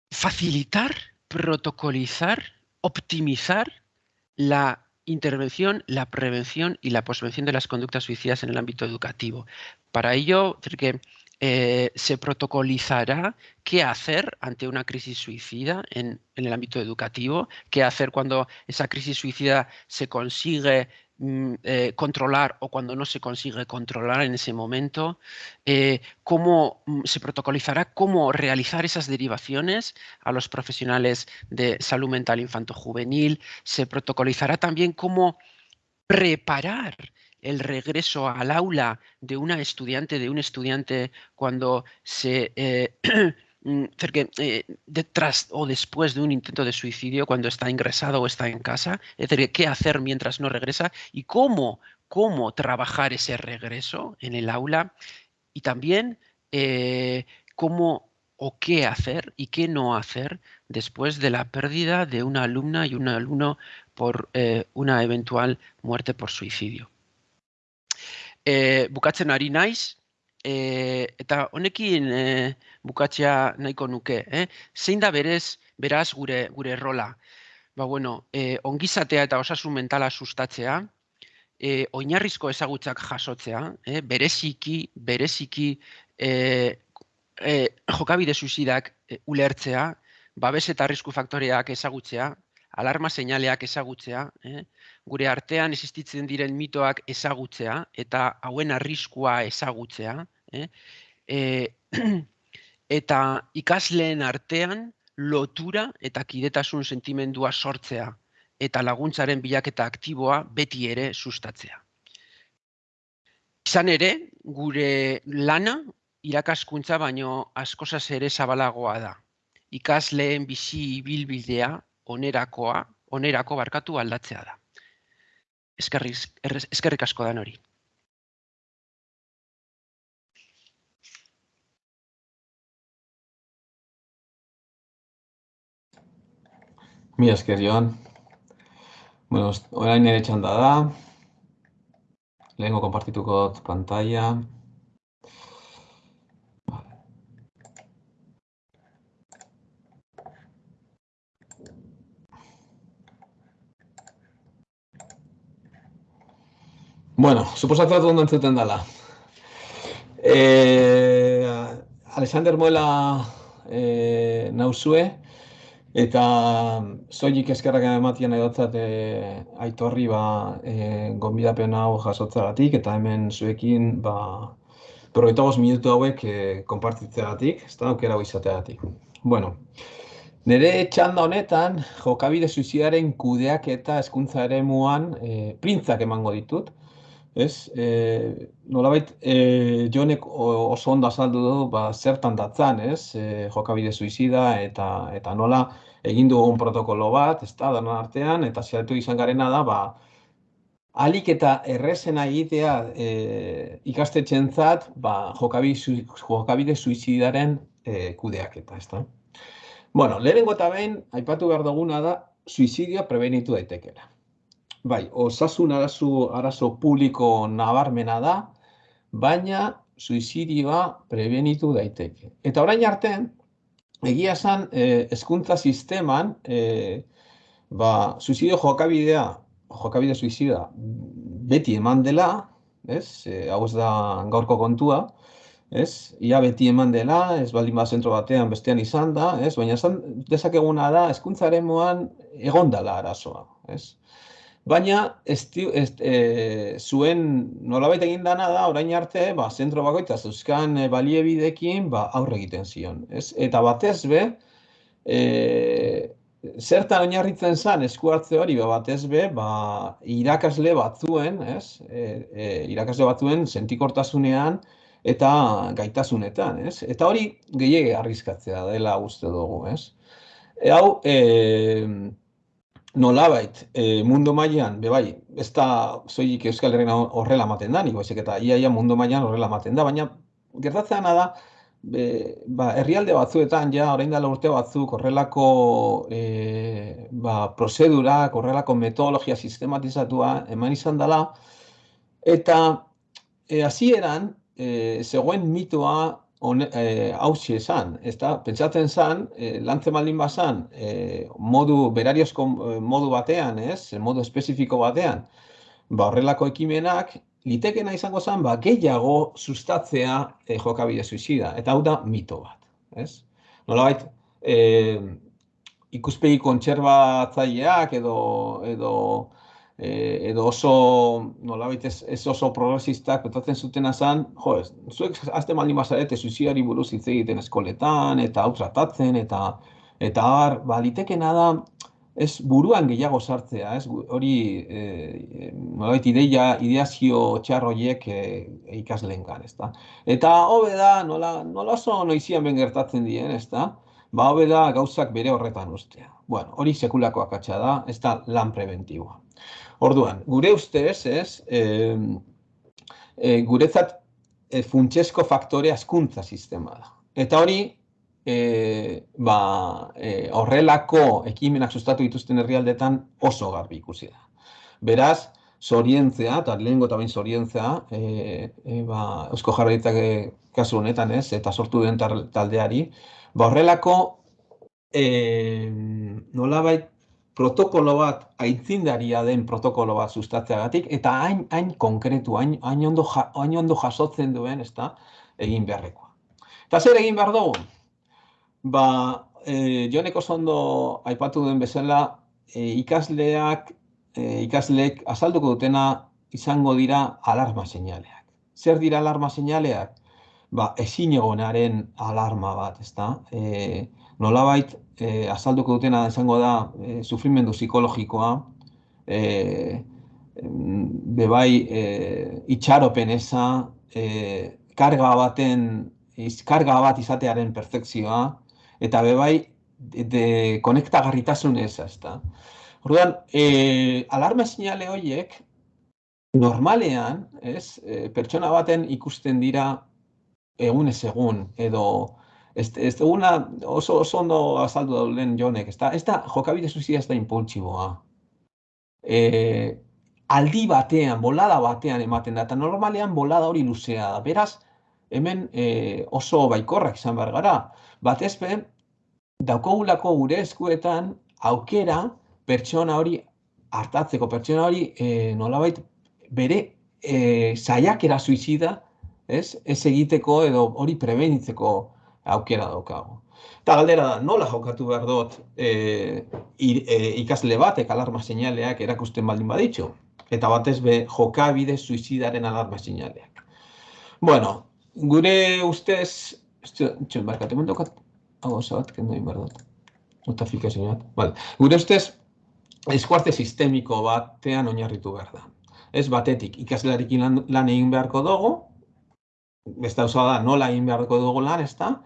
S2: facilitar, protocolizar, optimizar la intervención, la prevención y la posvención de las conductas suicidas en el ámbito educativo. Para ello, decir que eh, se protocolizará qué hacer ante una crisis suicida en, el ámbito educativo, qué hacer cuando esa crisis suicida se consigue mm, eh, controlar o cuando no se consigue controlar en ese momento, eh, cómo mm, se protocolizará cómo realizar esas derivaciones a los profesionales de salud mental infanto-juvenil, se protocolizará también cómo preparar el regreso al aula de una estudiante, de un estudiante cuando se eh, Mm, eh, detrás o después de un intento de suicidio cuando está ingresado o está en casa, es decir, qué hacer mientras no regresa y cómo, cómo trabajar ese regreso en el aula y también eh, cómo o qué hacer y qué no hacer después de la pérdida de una alumna y un alumno por una eventual muerte por suicidio. Bukatzen ari e, eta honekin e, bukatzea nahiko nuke, eh? zein da berez, beraz gure gure rola? Ba, bueno, e, ongizatea eta osasun mentala sustatzea, e, oinarrizko ezagutzak jasotzea, eh? bereziki, bereziki e, e, jokabide suizidak ulertzea, babes eta arrisku faktoreak ezagutzea, alarma seinaleak ezagutzea, eh? gure artean existitzen diren mitoak ezagutzea eta hauen arriskua ezagutzea, eh? E, eta ikasleen artean lotura eta kidetasun sentimendua sortzea eta laguntzaren bilaketa aktiboa beti ere sustatzea. Izan ere, gure lana irakaskuntza baino askozaz ere zabalagoa da. Ikasleen bizi ibilbidea onerakoa, onerako barkatu aldatzea da eskerrik asko dan hori.
S3: Mi esker, Joan. Bueno, orain nire txanda da. Lehenko kompartituko pantalla. Bueno, suposatu dut ondo entzuten dela. E, Alexander Moela e, nauzue, eta zoik eskerrak ematian edotzat e, aitorri ba, e, gonbidapen hau jasotzagatik, eta hemen zuekin ba, proietagos minutu hauek e, konpartitzeagatik, ez da aukera izateagatik. Bueno, Nere txanda honetan, jokabide suizidaren kudeak eta eskuntza ere muan e, printzak emango ditut ez? E, nolabait, e, jonek oso ondo azaldu du, ba, zertan datzan, ez? E, jokabide suizida eta eta nola egin dugun protokolo bat, ez da, danon artean, eta zertu izan garena da, ba, alik eta errezena egitea e, ikastetxen zat, ba, jokabide, jokabide suizidaren e, kudeak eta, ez da? Bueno, lehenengo eta behin, aipatu behar duguna da, suizidioa prebenitu daitekela. Bai, osasun arazo, arazo publiko nabarmena da, baina suizidioa prebenitu daiteke. Eta orain arte, egia esan, eh, eskuntza sisteman, eh, ba, suizidio jokabidea, jokabide suizida, beti eman dela, ez? E, hau ez da gaurko kontua, ez? Ia beti eman dela, ez baldin bat zentro batean bestean izan da, ez? Baina esan dezakeguna da, eskuntzaren moan egon dela arazoa, ez? Baina, esti, est, e, zuen nolabait egin dana da, orain arte, ba, zentro bakoitza zeuzkan e, baliebidekin ba, aurre egiten zion. Ez? Eta batez be, e, zertan oinarritzen zen esku hartze hori, ba, batez be, ba, irakasle batzuen, ez? E, e, irakasle batzuen sentikortasunean eta gaitasunetan, ez? Eta hori gehiage arrizkatzea dela uste dugu, ez? E, hau, e, nolabait e, mundu mailan be bai, ez da soilik Euskal Herrian horrela ematen da, nik eta iaia mundu mailan horrela ematen da, baina gertatzen da be, ba, herrialde batzuetan ja orain dela urte batzuk horrelako e, ba, prozedurak, horrelako metodologia sistematizatua eman izan dela eta e, hasieran e, zegoen mitoa hausi e, esan, ez da, pentsatzen zan, e, lantzen baldin bazan, e, modu, berariozko modu batean, ez, modu espezifiko batean, ba, horrelako ekimenak, litekena izango zen, ba, gehiago sustatzea e, jokabide suizida, eta hau da mito bat, ez? Nola bait, e, ikuspegi kontserbatzaileak edo, edo e, edo oso, nolabait ez, ez oso progresistak betatzen zutena zen, jo, ez, zuek azte maldin bazarete suizidari buruz hitz egiten eskoletan, eta hau tratatzen, eta eta har, ba, litekena da, ez buruan gehiago sartzea, ez hori e, nolabait ideia, ideazio txarroiek e, ikaslengan, ez da. Eta hobe da, nola, nola oso noizian ben gertatzen dien, ez da, ba hobe da gauzak bere horretan ustea. Bueno, hori sekulako akatsa da, ez da lan preventiboa. Orduan, gure ustez, ez, e, e, guretzat e, funtsesko faktore askuntza sistema da. Eta hori, e, ba, e, horrelako ekimenak sustatu dituzten herrialdetan oso garbi ikusi da. Beraz, zorientzea, eta lehenko eta bain zorientzea, e, e, ba, eusko jarraitzak kasu honetan ez, eta sortu den taldeari, ba, horrelako e, nolabait protokolo bat, aitzindaria den protokolo bat sustatzeagatik, eta hain, hain konkretu, hain, hain, ondo, hain ondo jasotzen duen, ez da, egin beharrekoa. Eta zer egin behar dugu? Ba, e, jonek oso ondo aipatu duen bezala, e, ikasleak, e, ikasleek azalduko dutena izango dira alarma seinaleak. Zer dira alarma seinaleak? Ba, ezin egonaren alarma bat, ez da? E, nolabait, e, azalduko dutena izango da e, sufrimendu psikologikoa, e, bebai e, itxaropen eza, e, karga baten, karga bat izatearen perfekzioa, eta bebai de, de konektagarritasun eza, ez da. Orduan, e, alarma sinale horiek, normalean, ez, e, pertsona baten ikusten dira egunez egun, edo ez, duguna oso, oso ondo azaldu da lehen jonek, ez da, ez da jokabide zuzia ez da impultsiboa. E, aldi batean, bolada batean ematen da, eta normalean bolada hori luzea da. Beraz, hemen e, oso baikorrak izan behar gara. Batez be, daukogulako gure eskuetan aukera pertsona hori hartatzeko, pertsona hori e, nolabait bere e, saiakera suizida, ez, ez egiteko edo hori prebenitzeko aukera daukago. Eta galdera da, nola jokatu behar dut e, e, ikasle batek alarma seinaleak erakusten baldin baditxu? Eta batez be jokabide suizidaren alarma seinaleak. Bueno, gure ustez, txon, barkatu, hemen dokat, hau bat, kendo behar dut. Notifikazio bat. Vale. Gure ustez, eskuarte sistemiko batean oinarritu behar da. Ez batetik, ikaslarikin lan, lan egin beharko dugu, beste da, nola egin beharko dugu lan, ez da,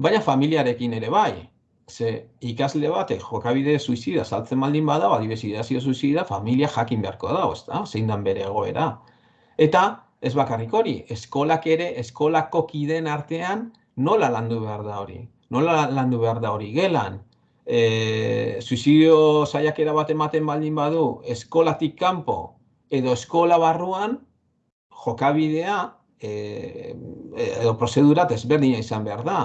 S3: baina familiarekin ere bai. Ze ikasle batek jokabide suizida saltzen baldin bada, adibidezidazio suizida, familia jakin beharko da, ez da, zein dan bere egoera. Eta, ez bakarrik hori, eskolak ere, eskolako kiden artean, nola landu behar da hori? Nola landu behar da hori? Gelan, e, suizidio saiakera bat ematen baldin badu, eskolatik kanpo edo eskola barruan, jokabidea, e, edo prozedura desberdina izan behar da.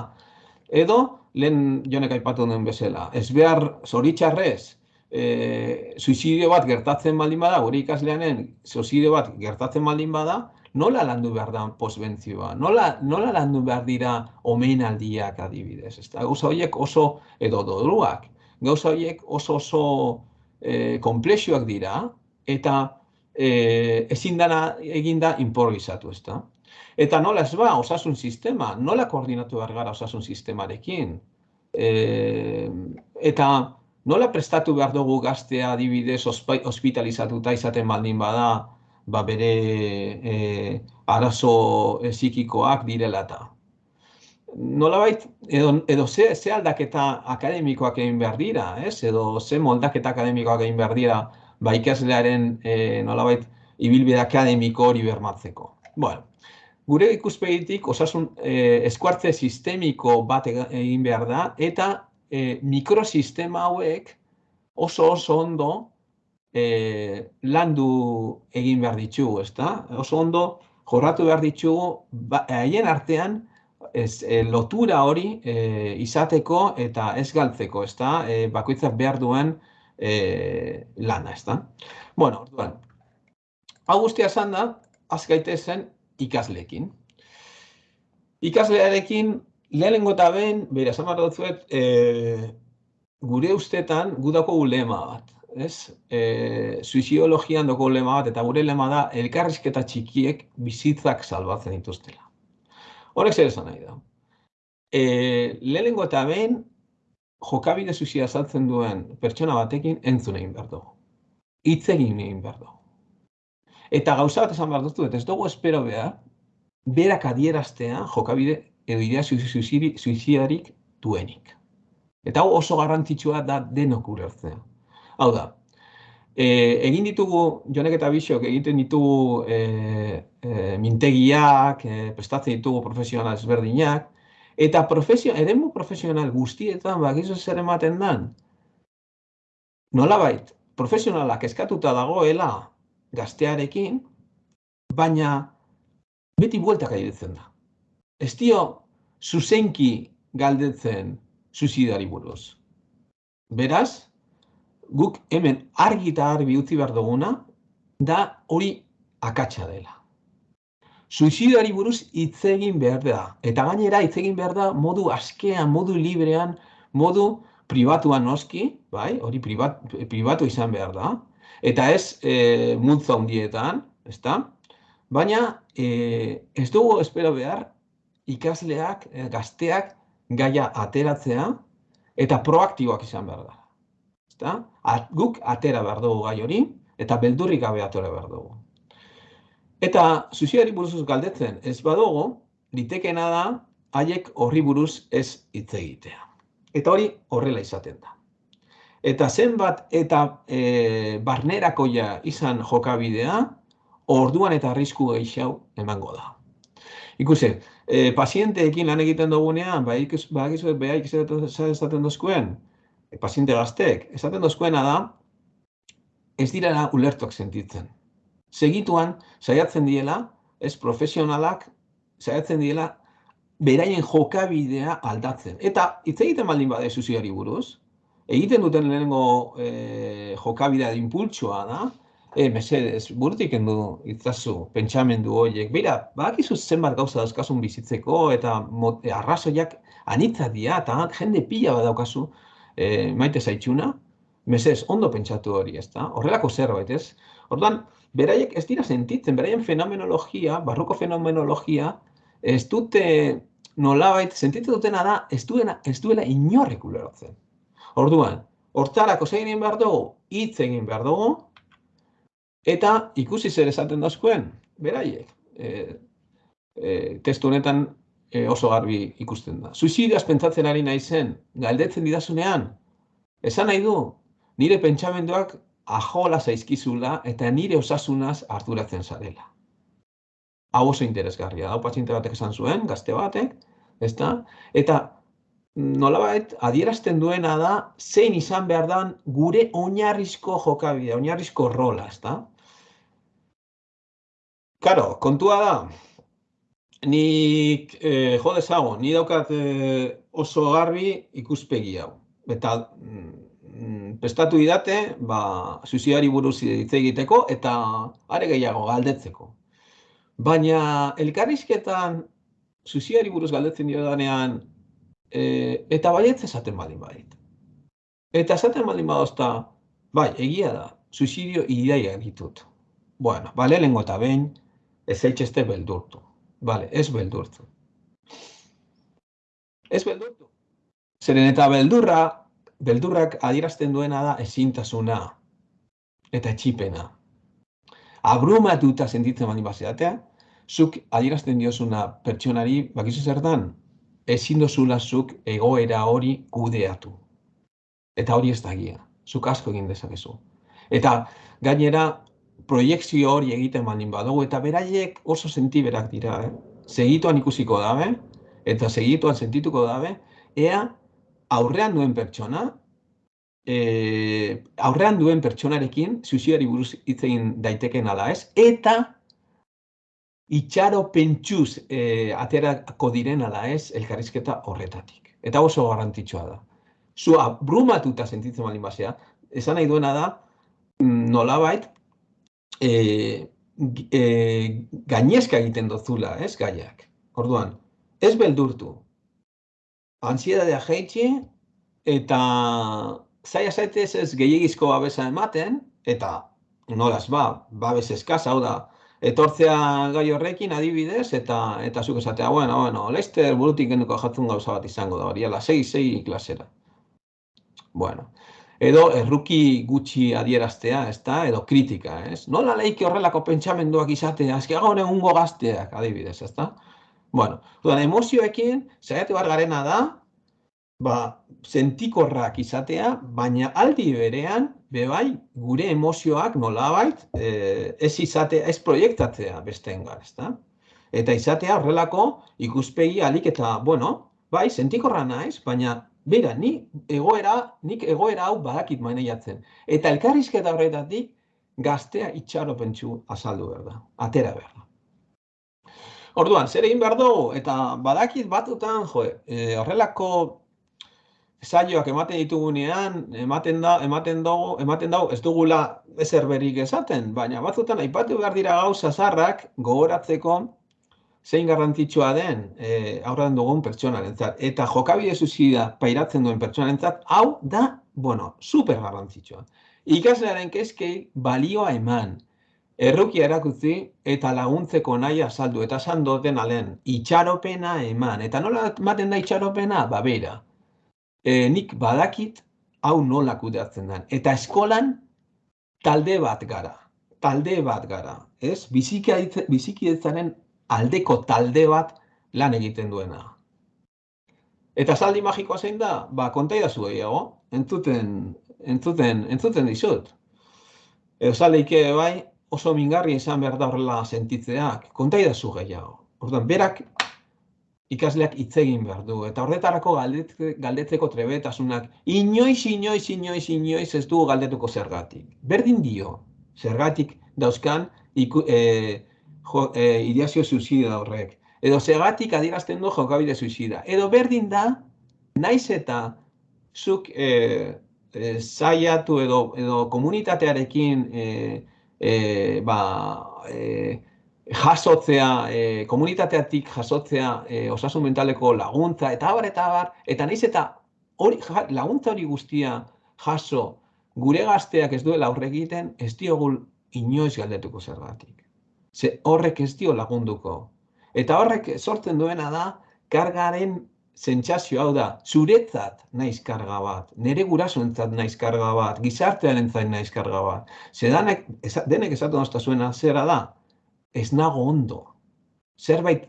S3: Edo, lehen jonek aipatu duen bezala, ez behar zoritxarrez, e, suizidio bat gertatzen baldin bada, gure ikasleanen suizidio bat gertatzen baldin bada, nola landu behar da posbentzioa? Nola, nola landu behar dira omenaldiak adibidez? Ez gauza horiek oso, edo doduak, gauza horiek oso oso e, komplexioak dira, eta e, ezin dana eginda improvisatu, ez da? Eta nola ez ba, osasun sistema, nola koordinatu behar gara osasun sistemarekin. E, eta nola prestatu behar dugu gaztea adibidez ospitalizatuta izaten baldin bada, ba bere e, arazo psikikoak direla eta. Nola bait, edo, edo ze, ze aldaketa akademikoak egin behar dira, ez? edo ze moldaketa akademikoak egin behar dira, ba ikaslearen e, nola bait, ibilbide akademiko hori bermatzeko. Bueno, gure ikuspegitik osasun eh, eskuartze sistemiko bat egin behar da, eta eh, mikrosistema hauek oso oso ondo eh, landu egin behar ditugu, ezta? Oso ondo jorratu behar ditugu ba, haien artean ez, eh, lotura hori eh, izateko eta ez galtzeko, ezta? Eh, bakoitzak behar duen eh, lana, ezta? Bueno, orduan, hau guztia esan da, azkaitezen ikasleekin. Ikaslearekin, lehenengo eta behin, bera, esan behar dut e, gure ustetan, gudako ulema bat. ez? E, suiziologian doko lema bat, eta gure lema da, elkarrizketa txikiek bizitzak salbatzen dituztela. Horrek zer esan nahi da. E, lehenengo eta behin, jokabide suizia saltzen duen pertsona batekin entzun egin behar dugu. Hitz egin egin behar dugu. Eta gauza bat esan behar duzu, ez dugu espero behar, berak adieraztea jokabide edo idea suizidarik duenik. Eta hau oso garrantzitsua da denok ulertzea. Hau da, e, egin ditugu, jonek eta bisok, egiten ditugu e, e, mintegiak, e, prestatzen ditugu profesional ezberdinak, eta profesio, eremu profesional guztietan, bakizu zer ematen dan, nolabait, profesionalak eskatuta dagoela gaztearekin, baina beti bueltak airetzen da. Ez dio, zuzenki galdetzen suizidari buruz. Beraz, guk hemen argi eta argi utzi behar duguna, da hori akatsa dela. Suizidari buruz hitz egin behar da. Eta gainera hitz egin behar da modu askean, modu librean, modu pribatuan noski, bai, hori pribat, pribatu izan behar da. Eta ez e, multza hundietan, ezta? Baina e, ez dugu espero behar ikasleak, e, gazteak, gaia ateratzea eta proaktiboak izan behar da. Ezta? guk atera behar dugu gai hori eta beldurrik gabe atera behar dugu. Eta suiziari buruz galdetzen ez badugu, litekena da haiek horri buruz ez hitz egitea. Eta hori horrela izaten da. Eta zenbat eta e, barnerakoia izan jokabidea, orduan eta arrisku gehiago emango da. Ikusi, e, pazienteekin lan egiten dugunean, ba, ikus, ba, ikus, beha esaten dozkuen, e, paziente gazteek, esaten dozkuena da, ez dira ulertuak sentitzen. Segituan, saiatzen diela, ez profesionalak, saiatzen diela, beraien jokabidea aldatzen. Eta, hitz egiten baldin bade suziari buruz, egiten duten lehenengo e, jokabidea de impultsoa da, e, mesedez, burutik endu itzazu, pentsamendu horiek. Beira, badakizu zenbat gauza dauzkasun bizitzeko eta mot, e, arrazoiak anitza dira eta jende pila bat daukazu e, maite zaitxuna. Mesedez, ondo pentsatu hori, ez da? Horrelako zerbait, ez? Orduan, beraiek ez dira sentitzen, beraien fenomenologia, barruko fenomenologia, ez dute nolabait, sentitzen dutena da, ez, duena, ez duela inorrek ulerotzen. Orduan, hortarako zegin behar dugu, hitz egin behar dugu, Eta ikusi zer esaten dazkuen, beraiek. E, e, testu honetan e, oso garbi ikusten da. Suizidioaz pentsatzen ari naizen, galdetzen didazunean, esan nahi du, nire pentsamenduak ajola zaizkizula eta nire osasunaz arduratzen zarela. Hau oso interesgarria, hau patxinte batek esan zuen, gazte batek, ezta? Eta nolabait adierazten duena da zein izan behar dan gure oinarrizko jokabidea, oinarrizko rola, ezta? Karo, kontua da, nik eh, jo dezago, ni daukat eh, oso garbi ikuspegi hau. Eta mm, prestatu idate, ba, suiziari buruz hitz egiteko eta are gehiago galdetzeko. Baina elkarrizketan suiziari buruz galdetzen dio eh, eta baietz esaten baldin bait. Eta esaten baldin badozta, bai, egia da, suizidio idaia ditut. Bueno, bale, lengo eta behin, ez zaitxeste beldurtu. Bale, ez beldurtu. Ez beldurtu. Zeren eta beldurra, beldurrak adierazten duena da ezintasuna eta etxipena. Abrumatuta sentitzen bani baseatea, zuk adierazten diozuna pertsonari, bakizu zer dan, ezin dozula zuk egoera hori kudeatu. Eta hori ez da gia. Zuk asko egin dezakezu. Eta gainera, proiektzio hori egiten baldin badugu eta beraiek oso sentiberak dira, eh? Segituan ikusiko dabe eta segituan sentituko dabe ea aurrean duen pertsona e, aurrean duen pertsonarekin suiziari buruz hitz egin daiteken ala ez eta itxaro pentsuz e, aterako diren ala ez elkarrizketa horretatik. Eta oso garrantzitsua da. Zua brumatuta sentitzen baldin basea, esan nahi duena da mm, nolabait e, e, gainezka egiten dozula, ez, gaiak. Orduan, ez beldurtu. Ansiedadea jaitsi eta zaila zaitez ez gehiagizko babesa ematen, eta nolaz ba, babes eskaz, hau da, etortzea gai horrekin adibidez, eta eta zuk esatea, bueno, bueno, Leicester burutik genduko jatzun gauza bat izango da, hori, ala, sei, sei klasera. Bueno, edo erruki gutxi adieraztea, ez da, edo kritika, ez? Nola leike horrelako pentsamenduak izatea, azki gaur egungo gazteak, adibidez, ez da? Bueno, dudan, emozioekin, zaiatu bar garena da, ba, sentikorrak izatea, baina aldi berean, bebai, gure emozioak nolabait, eh, ez izatea, ez proiektatzea besteengan, ez da? Eta izatea horrelako ikuspegi alik eta, bueno, bai, sentikorra naiz, baina Bera, ni egoera, nik egoera hau badakit maneiatzen. Eta elkarrizketa horretatik gaztea itxaropentsu azaldu behar da, atera behar da. Orduan, zer egin behar dugu, eta badakit batutan, jo, e, horrelako saioak ematen ditugunean, ematen da, ematen dugu, ematen dugu, ez dugula ezer berik esaten, baina batzutan aipatu behar dira gauza zarrak gogoratzeko zein garrantzitsua den e, aurrean dugun pertsonarentzat eta jokabide zuzida pairatzen duen pertsonarentzat hau da, bueno, super garrantzitsua. Ikaslearen keskei balioa eman, errukia erakutzi eta laguntzeko nahi azaldu eta esan doten alen itxaropena eman. Eta nola ematen da itxaropena? Ba, bera. E, nik badakit hau nola kudeatzen den. Eta eskolan talde bat gara. Talde bat gara. Ez? Bizikietzaren aldeko talde bat lan egiten duena. Eta saldi magikoa zein da? Ba, konta idazu gehiago, entzuten, entzuten, entzuten dizut. Edo saldeike bai, oso mingarri izan behar da horrela sentitzeak, konta idazu gehiago. Orduan, berak ikasleak hitz egin behar du, eta horretarako galdetzeko trebetasunak, inoiz, inoiz, inoiz, inoiz ez du galdetuko zergatik. Berdin dio, zergatik dauzkan, iku, e, jo, e, ideazio suizida horrek. Edo segatik adierazten du jokabide suizida. Edo berdin da, naiz eta zuk e, e, zaiatu edo, edo komunitatearekin e, e, ba, e, jasotzea, e, komunitateatik jasotzea e, osasun mentaleko laguntza, eta abar, eta abar, eta naiz eta hori, laguntza hori guztia jaso gure gazteak ez duela aurre egiten, ez diogul inoiz galdetuko zergatik ze horrek ez dio lagunduko. Eta horrek sortzen duena da, kargaren zentsazio hau da, zuretzat naiz karga bat, nire gurasoentzat naiz karga bat, gizartean entzat naiz karga bat. Ze denek, denek esatu nozta zuena, zera da, ez nago ondo. Zerbait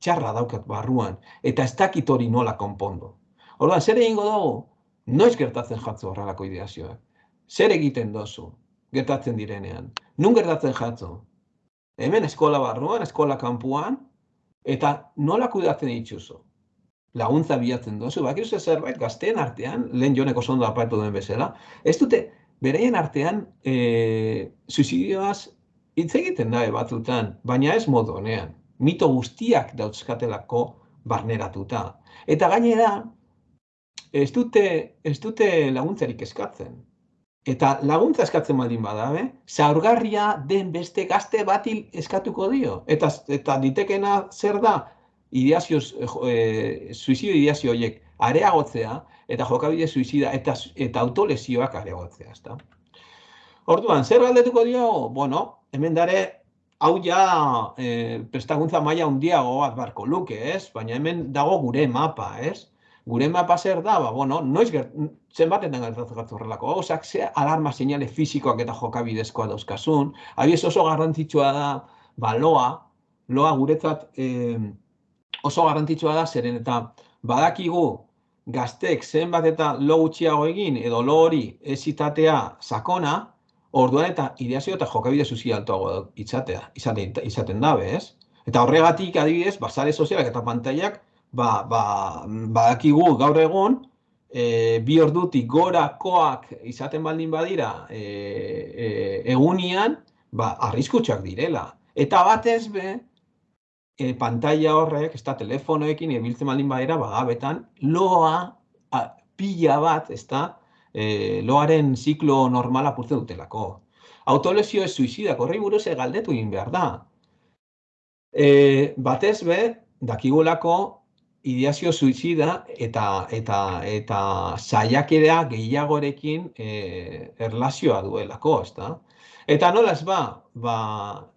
S3: txarra daukat barruan, eta ez dakit hori nola konpondo. Orduan, zer egingo dugu? Noiz gertatzen jatzu horrelako ideazioak. Zer egiten dozu gertatzen direnean? Nun gertatzen jatzu? hemen eskola barruan, eskola kanpuan, eta nola kudatzen dituzu? Laguntza bilatzen dozu, bak zerbait gazteen artean, lehen joneko zondo apaitu duen bezala, ez dute, bereien artean, e, suizidioaz hitz egiten da batzutan, baina ez modu honean. Mito guztiak dauzkatelako barneratuta. Eta gainera, ez dute, ez dute laguntzarik eskatzen. Eta laguntza eskatzen baldin badabe, zaurgarria den beste gazte bati eskatuko dio. Eta eta ditekena zer da? Ideazio, e, suizidio ideazio horiek areagotzea, eta jokabide suizida, eta, eta autolesioak areagotzea. Ezta? Orduan, zer galdetuko dio? Bueno, hemen dare, hau ja e, prestakuntza maila handiago bat barko luke, ez? Baina hemen dago gure mapa, ez? gure mapa zer da, ba, bueno, noiz gert, zenbatetan gertatzen horrelako gauzak, ze alarma seinale fisikoak eta jokabidezkoa dauzkasun, abiez oso garrantzitsua da, ba, loa, loa guretzat eh, oso garrantzitsua da, zeren eta badakigu gaztek zenbat eta lo gutxiago egin, edo lo hori ezitatea sakona, orduan eta ideazio eta jokabide zuzi altoago itzatea, izaten, izaten dabe, ez? Eta horregatik adibidez, basare sozialak eta pantailak ba, ba, badakigu gaur egun, e, bi ordutik gorakoak izaten baldin badira e, e, egunian, ba, arriskutsak direla. Eta batez be, e, pantalla horrek, ez da telefonoekin ebiltzen baldin badira, bagabetan, loa a, pila bat, ez da, e, loaren ziklo normala apurtzen dutelako. Autolesio ez suizidak, horri buruz galdetu egin behar da. E, batez be, dakigulako ideazio suizida eta eta eta saiakera gehiagorekin eh erlazioa duelako, ezta? Eta nola ez ba, ba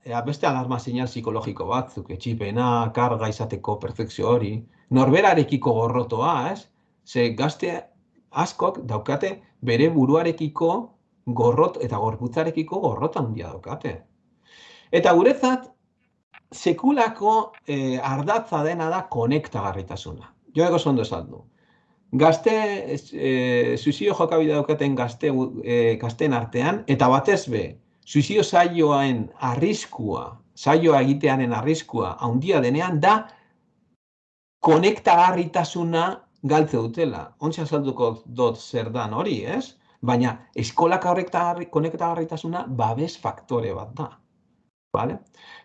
S3: ea, beste alarma sinal psikologiko batzuk, etxipena, karga izateko perfekzio hori, norberarekiko gorrotoa, ez? Ze gazte askok daukate bere buruarekiko gorrot eta gorputzarekiko gorrota handia daukate. Eta guretzat, sekulako eh, ardatza dena da konektagarritasuna. Jo ego zondo esan du. Gazte, eh, suizio jokabide daukaten gazte, eh, gazten artean, eta batez be, suizio saioaen arriskua, saioa egitearen arriskua handia denean, da konektagarritasuna galtze dutela. Ontsa salduko dut zer dan hori, ez? Baina eskolak konektagarritasuna babes faktore bat da. Vale?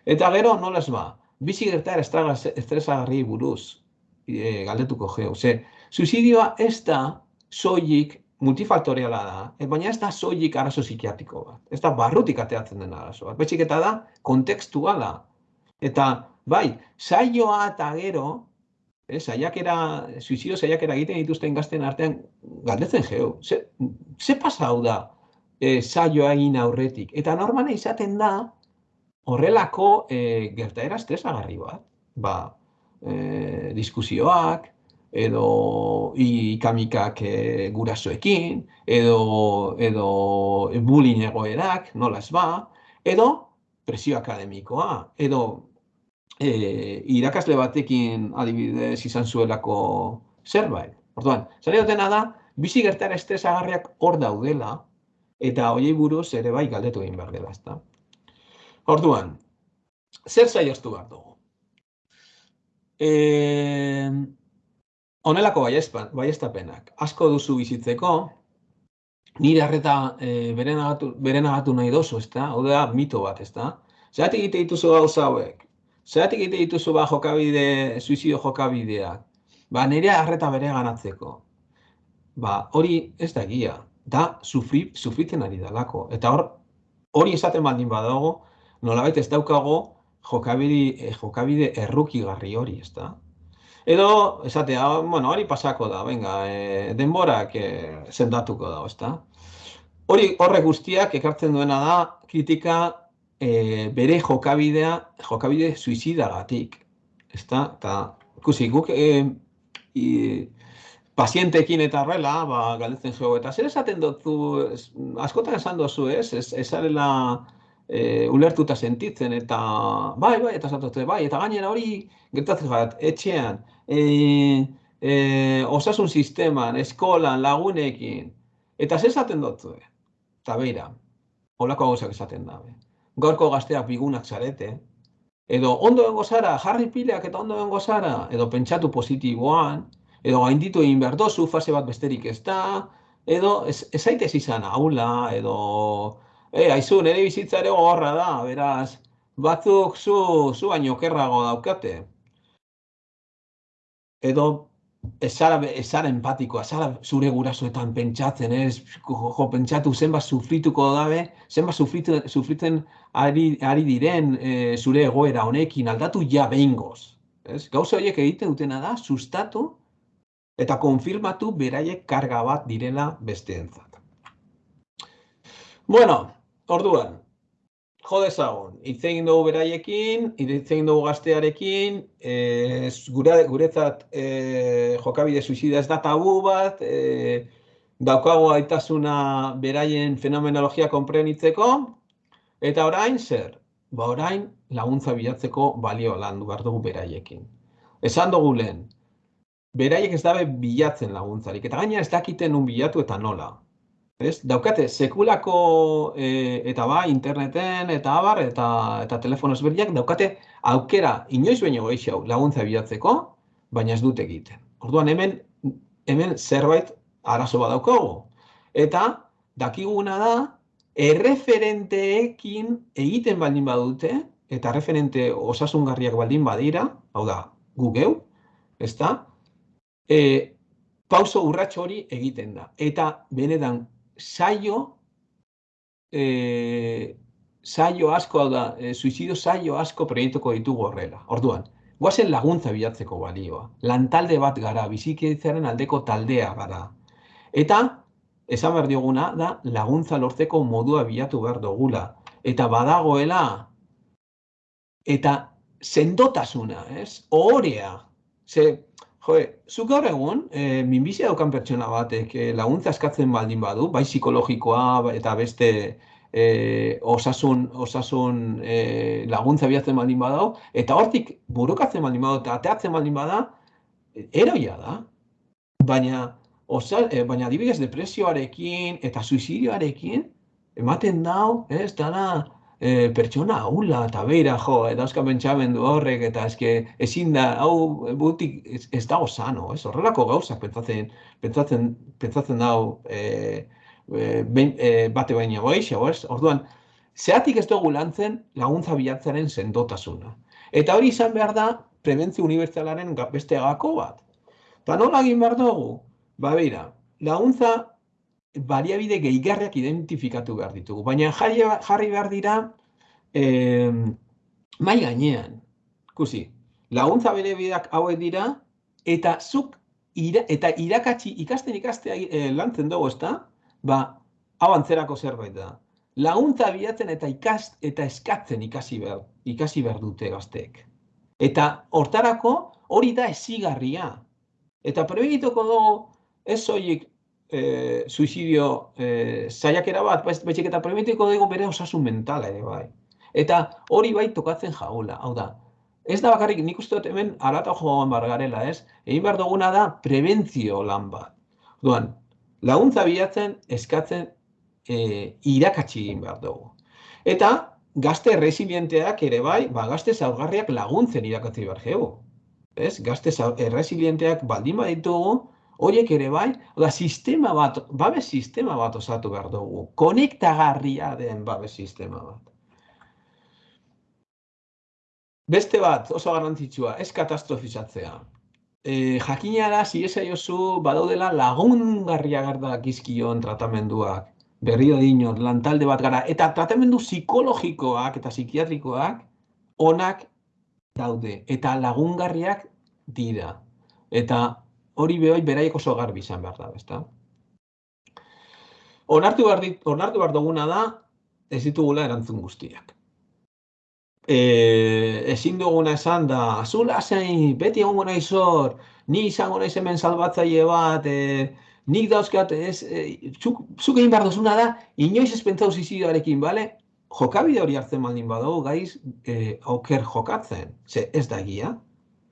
S3: Eta gero, nola ez ba, bizi gertaer estresagarri buruz e, galdetuko geo. Ze, suizidioa ez da soilik multifaktoriala da, e, baina ez da soilik arazo psikiatriko bat. Ez da barrutik ateatzen den arazo bat. Betxik eta da, kontekstuala. Eta, bai, saioa eta gero, eh, saiakera, suizidio saiakera egiten dituzten gazten artean, galdetzen geo. Ze, ze pasau da eh, saioa egin aurretik? Eta normala izaten da, horrelako e, gertaera estresagarri bat. Ba, e, diskusioak, edo ikamikak e, gurasoekin, edo, edo bullying egoerak, nola ez ba, edo presio akademikoa, edo e, irakasle batekin adibidez izan zuelako zerbait. Orduan, zari dutena da, bizi gertara estresagarriak hor daudela, eta hoiei buruz ere bai galdetu egin behar dela, ezta. Orduan, zer saiostu behar dugu? E, honelako baiestapenak, asko duzu bizitzeko, nire harreta e, beren, agatu, nahi dozu, ez da? Hau da, mito bat, ez da? Zeratik egite dituzu gauza hauek? Zeratik egite dituzu ba jokabide, suizidio jokabideak? Ba, nire harreta bere ganatzeko. Ba, hori ez da egia. Da, sufri, sufritzen ari dalako. Eta hor, hori esaten baldin badago, nolabait ez daukago jokabide, eh, jokabide errukigarri hori, ez da? Edo, esatea, bueno, hori pasako da, venga, e, denborak e, sendatuko da, ez da? Hori horre guztiak ekartzen duena da kritika e, bere jokabidea, jokabide suizidagatik, ez da? Eta, ikusi, guk e, i, pazientekin eta horrela, ba, galdetzen jo, eta zer esaten dut, askotan esan dozu, ez? Ez, ez e, ulertuta sentitzen eta bai, bai, eta zatote, bai, eta gainera hori gertatzen bat, etxean, e, e, osasun sisteman, eskolan, lagunekin, eta ze esaten dutzu, eta beira, holako gauzak esaten da, gaurko gazteak bigunak zarete, edo ondo bengo zara, jarri pileak eta ondo bengo zara, edo pentsatu positiboan, edo gainditu egin behar dozu, fase bat besterik ez da, edo ez, ez zaitez izan aula, edo E, aizu, nire bizitza ere gogorra da, beraz, batzuk zu, zu baino kerrago daukate. Edo, ezara, ezara empatikoa, ezara zure gurasoetan pentsatzen, ez, jo, pentsatu zenbat sufrituko dabe, zenbat sufritu, sufritzen ari, ari diren e, zure egoera honekin aldatu ja behingoz. Ez? Gauza horiek egiten dutena da, sustatu eta konfirmatu beraiek karga bat direla besteentzat. Bueno, Orduan, jo dezagun, hitz dugu beraiekin, hitz dugu gaztearekin, e, gure, guretzat e, jokabide suizida ez da tabu bat, e, daukago aitasuna beraien fenomenologia konprenitzeko, eta orain zer? Ba orain laguntza bilatzeko balio landu behar dugu beraiekin. Esan dugu lehen, beraiek ez dabe bilatzen laguntzarik, eta gaina ez dakiten nun bilatu eta nola. Ez? Daukate, sekulako e, eta ba, interneten eta abar eta, eta telefono ezberdiak daukate aukera inoiz baino gehiago laguntza bilatzeko, baina ez dute egiten. Orduan hemen, hemen zerbait arazo bat daukago. Eta dakiguna da, erreferenteekin egiten baldin badute, eta referente osasungarriak baldin badira, hau da, gu geu, ez da, e, pauso urratxo hori egiten da. Eta benetan saio, e, saio asko da, e, suizidio saio asko proiektuko ditugu horrela. Orduan, guazen laguntza bilatzeko balioa. Lantalde bat gara, bizikitzaren aldeko taldea gara. Eta, esan behar dioguna, da laguntza lortzeko modua bilatu behar dugula. Eta badagoela, eta sendotasuna, ez? Ohorea. Ze, jo, zuk gaur egun, e, minbizia daukan pertsona batek e, laguntza eskatzen baldin badu, bai psikologikoa eta beste e, osasun, osasun e, laguntza bihatzen baldin badau, eta hortik burukatzen baldin badau, eta ateatzen baldin bada, eroia da. Baina, osa, e, baina adibidez depresioarekin eta suizidioarekin, ematen dau, ez, dara, e, pertsona haula eta beira, jo, eta euska pentsamendu horrek, eta eske ezin da, hau butik ez, ez dago sano, ez, horrelako gauzak pentsatzen, pentsatzen, pentsatzen dau, e, e, e, bate baina goixo, ez? Orduan, zeatik ez dugu lantzen laguntza bilatzaren sendotasuna. Eta hori izan behar da prebentzio unibertsalaren beste gako bat. Eta nola egin behar dugu? Ba, beira, laguntza baliabide gehigarriak identifikatu behar ditugu. Baina jarri, jarri behar dira eh, mai gainean. Kusi, laguntza bere bideak hauek dira, eta zuk ira, eta irakatsi ikasten ikastea e, lantzen dugu, ezta? ba, hau antzerako zerbait da. Laguntza bilatzen eta ikast eta eskatzen ikasi behar, ikasi behar dute gazteek. Eta hortarako hori da ezigarria. Eta prebegituko dugu ez zoik e, suizidio e, zaiakera bat, betxek eta prebegituko dugu bere osasun mentala ere bai. Eta hori bai tokatzen jaula, hau da. Ez da bakarrik, nik uste dut hemen alata joan bargarela, ez? Egin behar duguna da prebentzio lan bat. Duan, laguntza bilatzen eskatzen e, irakatsi egin behar dugu. Eta gazte resilienteak ere bai, ba, gazte zaurgarriak laguntzen irakatzi behar geu. Ez? Gazte resilienteak baldin baditugu, horiek ere bai, oda, sistema bat, babes sistema bat osatu behar dugu. Konektagarria den babes sistema bat. Beste bat, oso garrantzitsua, ez katastrofizatzea e, jakina da, ziesa jozu, badaudela lagungarria garda gizkion tratamenduak. Berrio dinot, lantalde bat gara. Eta tratamendu psikologikoak eta psikiatrikoak onak daude. Eta lagungarriak dira. Eta hori behoi beraiek oso garbi izan behar da, ezta? Onartu behar, dit, onartu behar duguna da, ez ditugula erantzun guztiak. E, ezin duguna esan da, azula zein, beti egongo nahi zor, ni izango naiz hemen salbatzaile bat, e, nik dauzkat, ez, e, zuk, zuk egin behar duzuna da, inoiz ez pentsau zizioarekin, bale? Jokabide hori hartzen baldin badago, gaiz, e, oker jokatzen, ze ez da egia,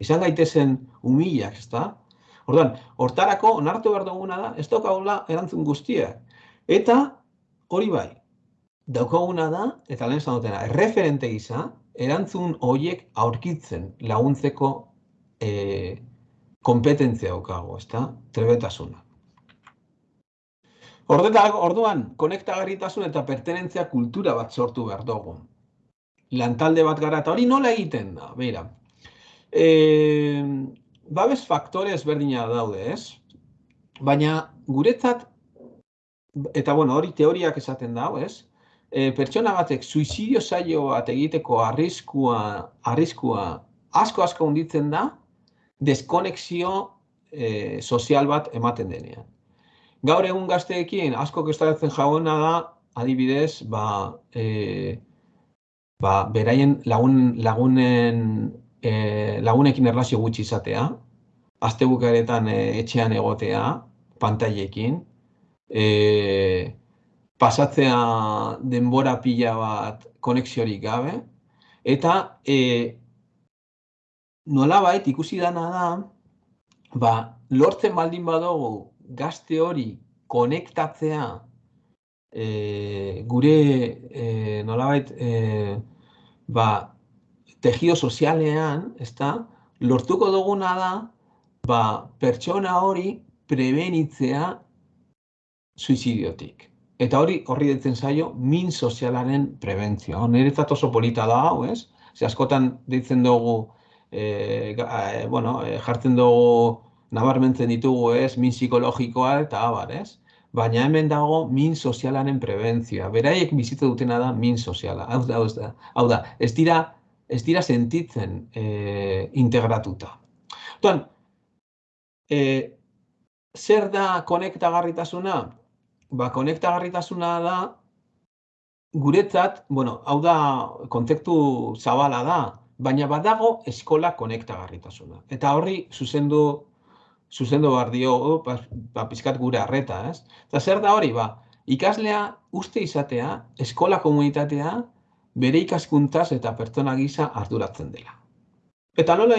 S3: izan gaitezen umilak, ez da? Orduan, hortarako, onartu behar duguna da, ez daukagula erantzun guztiak. Eta, hori bai, daukaguna da, eta lehen zanotena, referente gisa, erantzun horiek aurkitzen laguntzeko e, kompetentzia daukago, ezta? Trebetasuna. Ordetak, orduan, konektagarritasun eta pertenentzia kultura bat sortu behar dugu. Lantalde bat gara, eta hori nola egiten da, beira. E, babes faktore ezberdina daude, ez? Baina guretzat, eta bueno, hori teoriak esaten dago, ez? e, pertsona batek suizidio saio bat egiteko arriskua, arriskua asko asko hunditzen da, deskonexio e, sozial bat ematen denean. Gaur egun gazteekin asko kestaratzen jauena da, adibidez, ba, e, ba, beraien lagun, lagunen, e, lagunekin erlazio gutxi izatea, azte bukaretan e, etxean egotea, pantailekin, e, pasatzea denbora pila bat konexiorik gabe, eta e, nolabait ikusi dana da, ba, lortzen baldin badugu gazte hori konektatzea e, gure e, nolabait e, ba, tejido sozialean, ezta, lortuko duguna da, ba, pertsona hori prebenitzea suizidiotik. Eta hori horri ditzen zaio min sozialaren prebentzioa. Niretzat oso polita da hau, ez? Ze askotan ditzen dugu, e, e, bueno, e, jartzen dugu nabarmentzen ditugu, ez? Min psikologikoa eta abar, ez? Baina hemen dago min sozialaren prebentzioa. Beraiek bizitza dutena da min soziala. Hau da, hau da, hau da. Ez dira ez dira sentitzen e, integratuta. Tuan, e, zer da konektagarritasuna? Ba, konektagarritasuna da guretzat, bueno, hau da kontzeptu zabala da, baina badago eskola konektagarritasuna. Eta horri zuzendu zuzendu behar dio, ba, ba, gure arreta, ez? Eta zer da hori, ba, ikaslea uste izatea, eskola komunitatea, bere ikaskuntaz eta pertsona gisa arduratzen dela. Eta nola,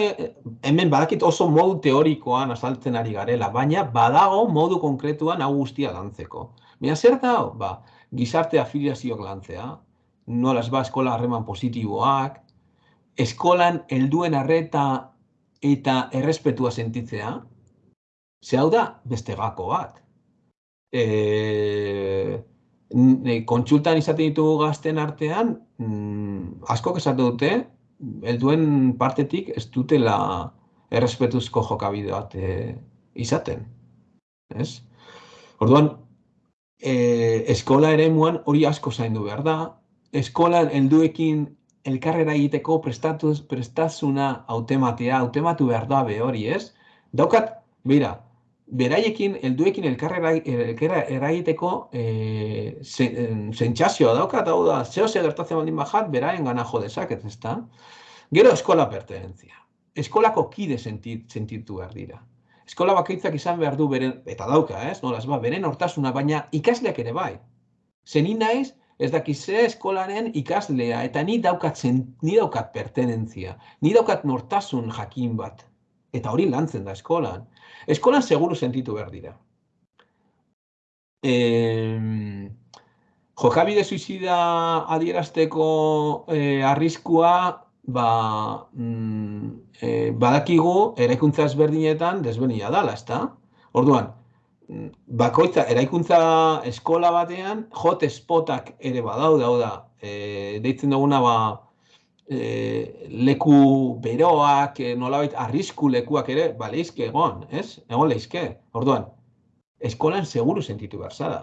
S3: hemen badakit oso modu teorikoan azaltzen ari garela, baina badago modu konkretuan hau guztia lantzeko. Baina zer da, ba, gizarte afiliazioak lantzea, nola ez ba eskola harreman positiboak, eskolan helduen arreta eta errespetua sentitzea, ze hau da beste gako bat. E, kontsultan izaten ditugu gazten artean, mm, asko esatu dute, helduen partetik ez dutela errespetuzko jokabide bat e, izaten. Ez? Orduan, e, eskola ere muan hori asko zaindu behar da. Eskolan helduekin elkarrera egiteko prestatuz, prestasuna autematea, autematu behar da be hori, ez? Daukat, bera, beraiekin, helduekin elkarrera eragiteko e, zentxazioa daukat, hau da, zeo ze gertatzen baldin bajat, beraien gana jo dezaket, ez da? Gero eskola pertenentzia. Eskolako kide sentit, sentitu behar dira. Eskola bakaitzak izan behar du beren, eta dauka, ez? Nola, ez ba, beren hortasuna, baina ikasleak ere bai. Zenin naiz, ez dakiz ze eskolaren ikaslea, eta ni daukat, zen, ni daukat pertenentzia, ni daukat nortasun jakin bat. Eta hori lantzen da eskolan. Eskolan seguru sentitu behar dira. E, jokabide suizida adierazteko e, arriskua, ba, mm, e, badakigu, eraikuntza ezberdinetan desberdina dala, ezta? Orduan, bakoitza eraikuntza eskola batean hot spotak ere badaude hau da e, deitzen duguna ba e, leku beroak e, nolabait arrisku lekuak ere baleizke egon ez? Egon leizke. Orduan eskolan seguru sentitu behar zara.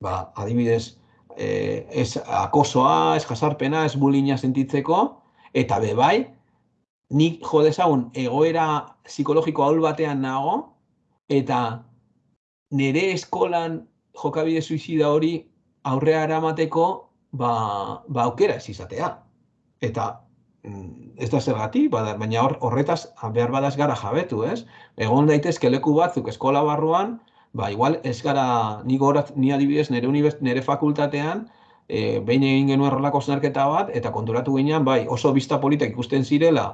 S3: Ba adibidez e, ez akosoa ez jasarpena ez bulina sentitzeko eta be bai nik jo dezagun egoera psikologiko ahul batean nago eta nire eskolan jokabide suizida hori aurrea eramateko ba, ba aukera ez izatea. Eta mm, ez da zergatik, baina hor, horretaz behar badaz gara jabetu, ez? Egon daitezke leku batzuk eskola barruan, ba, igual ez gara ni, gorat, ni adibidez nire, univers, nire fakultatean, e, behin egin genuen rolako zenarketa bat, eta konturatu ginean, bai, oso bizta politak ikusten zirela,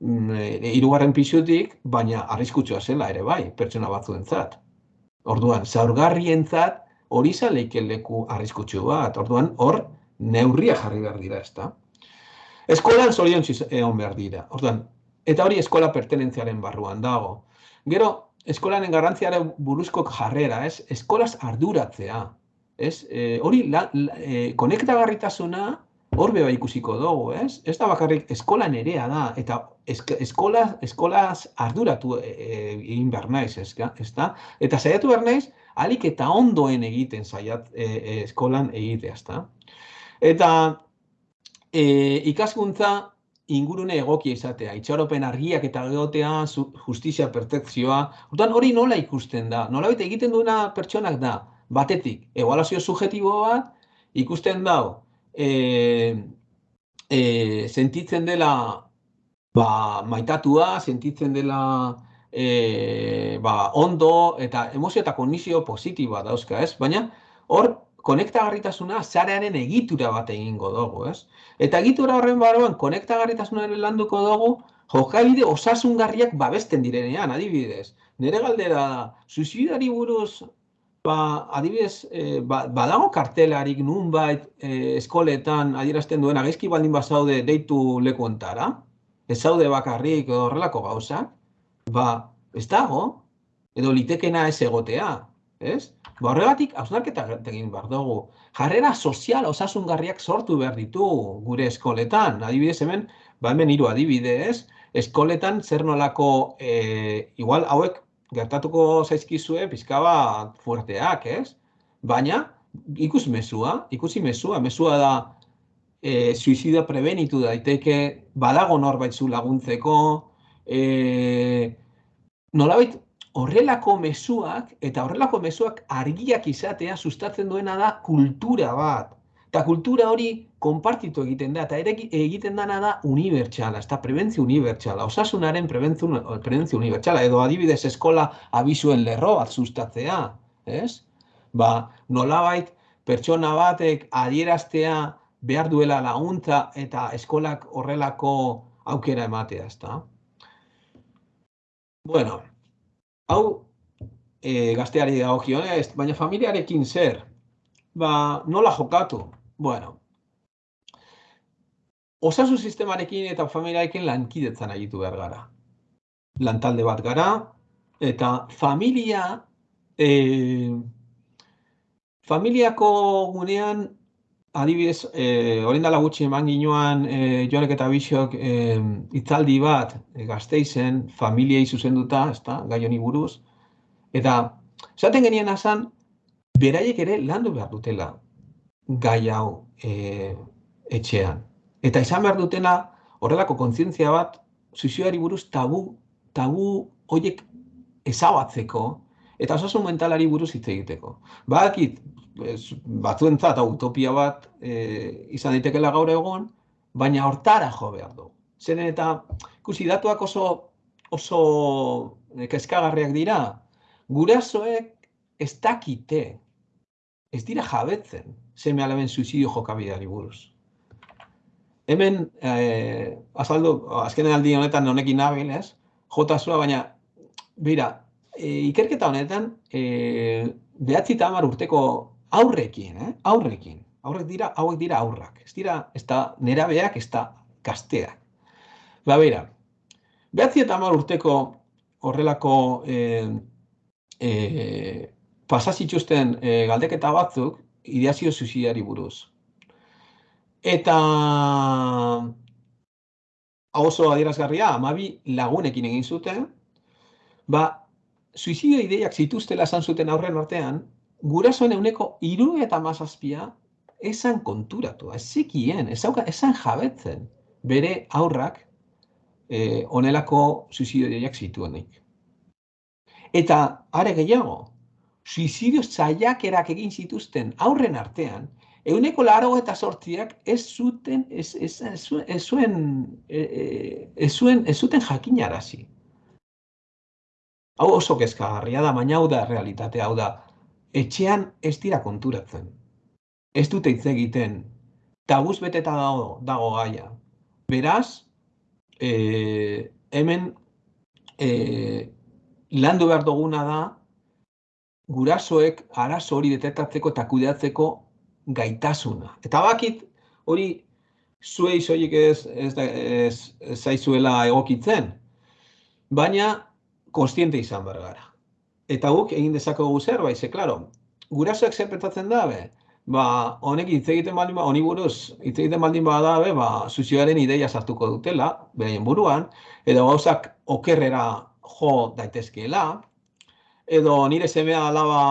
S3: mm, e, irugarren pixutik, baina arriskutsua zela ere bai, pertsona batzuentzat. Orduan, zaurgarrientzat hori zaleike leku arriskutsu bat. Orduan, hor neurria jarri behar dira, ezta? Eskolan zorion egon behar dira. Orduan, eta hori eskola pertenentziaren barruan dago. Gero, eskolanen garrantziaren buruzko jarrera, ez? Eskolaz arduratzea. Ez? E, hori, la, la, e, konektagarritasuna hor beba ikusiko dugu, ez? Ez da bakarrik eskola nerea da, eta eskola, eskolaz arduratu e, e, egin behar naiz, ez, da? Eta saiatu behar naiz, alik eta ondoen egiten saiat e, e, eskolan egitea, ez da? Eta e, ikaskuntza ingurune egokia izatea, itxaropen argiak eta geotea, justizia pertekzioa, hori nola ikusten da? Nola egiten duena pertsonak da? Batetik, egualazio subjetibo bat, ikusten dago, e, e, sentitzen dela ba, maitatua, sentitzen dela e, ba, ondo eta emozio eta kondizio positiboa dauzka, ez? Baina hor konektagarritasuna zarearen egitura bat egingo dugu, ez? Eta egitura horren barruan konektagarritasunaren landuko dugu jokabide osasungarriak babesten direnean, adibidez. Nere galdera da, suizidari buruz Ba, adibidez, e, ba, badago kartelarik nunbait e, eskoletan adierazten duen gaizki baldin bazaude deitu leku ontara, ez zaude bakarrik horrelako gauza, ba, ez dago, edo litekena ez egotea, ez? Ba, horregatik, hausnarketa egin behar dugu. Jarrera sozial osasungarriak sortu behar ditu gure eskoletan. Adibidez hemen, ba hemen hiru adibidez, eskoletan zer nolako, e, igual hauek gertatuko zaizkizue pizka bat fuerteak, ez? Baina, ikus mesua, ikusi mesua, mesua da e, suizidio prebenitu daiteke, badago norbait zu laguntzeko, e, nolabait horrelako mezuak, eta horrelako mezuak argiak izatea sustatzen duena da kultura bat. Eta kultura hori konpartitu egiten da, eta ere egiten dana da unibertsala, ez da prebentzio unibertsala, osasunaren prebentzio, unibertsala, edo adibidez eskola abizuen lerro bat sustatzea, ez? Ba, nolabait pertsona batek adieraztea behar duela laguntza eta eskolak horrelako aukera ematea, ez da? Bueno, hau e, gazteari dagokionez, baina familiarekin zer? Ba, nola jokatu? Bueno, osasun sistemarekin eta familiarekin lankidetzan egitu behar gara. Lantalde bat gara, eta familia, e, familiako gunean, adibidez, e, orain dela gutxi eman ginoan, e, joanek eta bisok, e, itzaldi bat, e, gazteizen, familiei zuzenduta, ezta, gai honi buruz, eta, esaten genien asan, beraiek ere landu behar dutela gai hau e, etxean. Eta izan behar dutena horrelako kontzientzia bat suizioari buruz tabu, tabu horiek ezabatzeko eta osasun mentalari buruz hitz egiteko. Badakit, batzuentzat utopia bat e, izan daitekela gaur egon, baina hortara jo behar du. Zeren eta, ikusi, datuak oso, oso kezkagarriak dira, gurasoek ez dakite, ez dira jabetzen, seme alaben suizidio jokabidari buruz hemen eh, azaldu, azkenen aldi honetan honekin nabil, ez? Jota zua, baina, bera, e, ikerketa honetan, e, behatzi urteko aurrekin, eh? aurrekin, aurrek dira, hauek dira aurrak, ez dira, ez da nerabeak, ez da gazteak. Ba, bera, behatzi eta urteko horrelako e, e, pasazituzten e, galdeketa batzuk, ideazio suiziari buruz. Eta oso adierazgarria, amabi lagunekin egin zuten, ba, suizidio ideiak zituztela esan zuten aurren artean, gurasoen euneko iru eta mazazpia esan konturatu, ez zikien, esan jabetzen bere aurrak eh, onelako suizidio ideiak zituenik. Eta are gehiago, suizidio zaiakerak egin zituzten aurren artean, Euneko laro eta sortziak ez zuten, ez, ez, ez zuen, e, e, ez zuen, ez zuten jakinarazi. Hau oso kezkagarria da, baina hau da realitate, hau da, etxean ez dira konturatzen. Ez dute hitz egiten, tabuz beteta dago, dago gaia. Beraz, e, hemen e, landu behar duguna da, gurasoek arazo hori detektatzeko eta kudeatzeko gaitasuna. Eta bakit hori zuei soilik ez, ez, ez, ez zaizuela egokitzen, baina konstiente izan behar gara. Eta guk egin dezakegu zerbait, ze, klaro, gurasoek zer pentsatzen dabe, ba, honek hitz egiten baldin ba, honi buruz, hitz egiten baldin bada dabe, ba, zuzioaren ideia sartuko dutela, beraien buruan, edo gauzak okerrera jo daitezkeela, edo nire semea alaba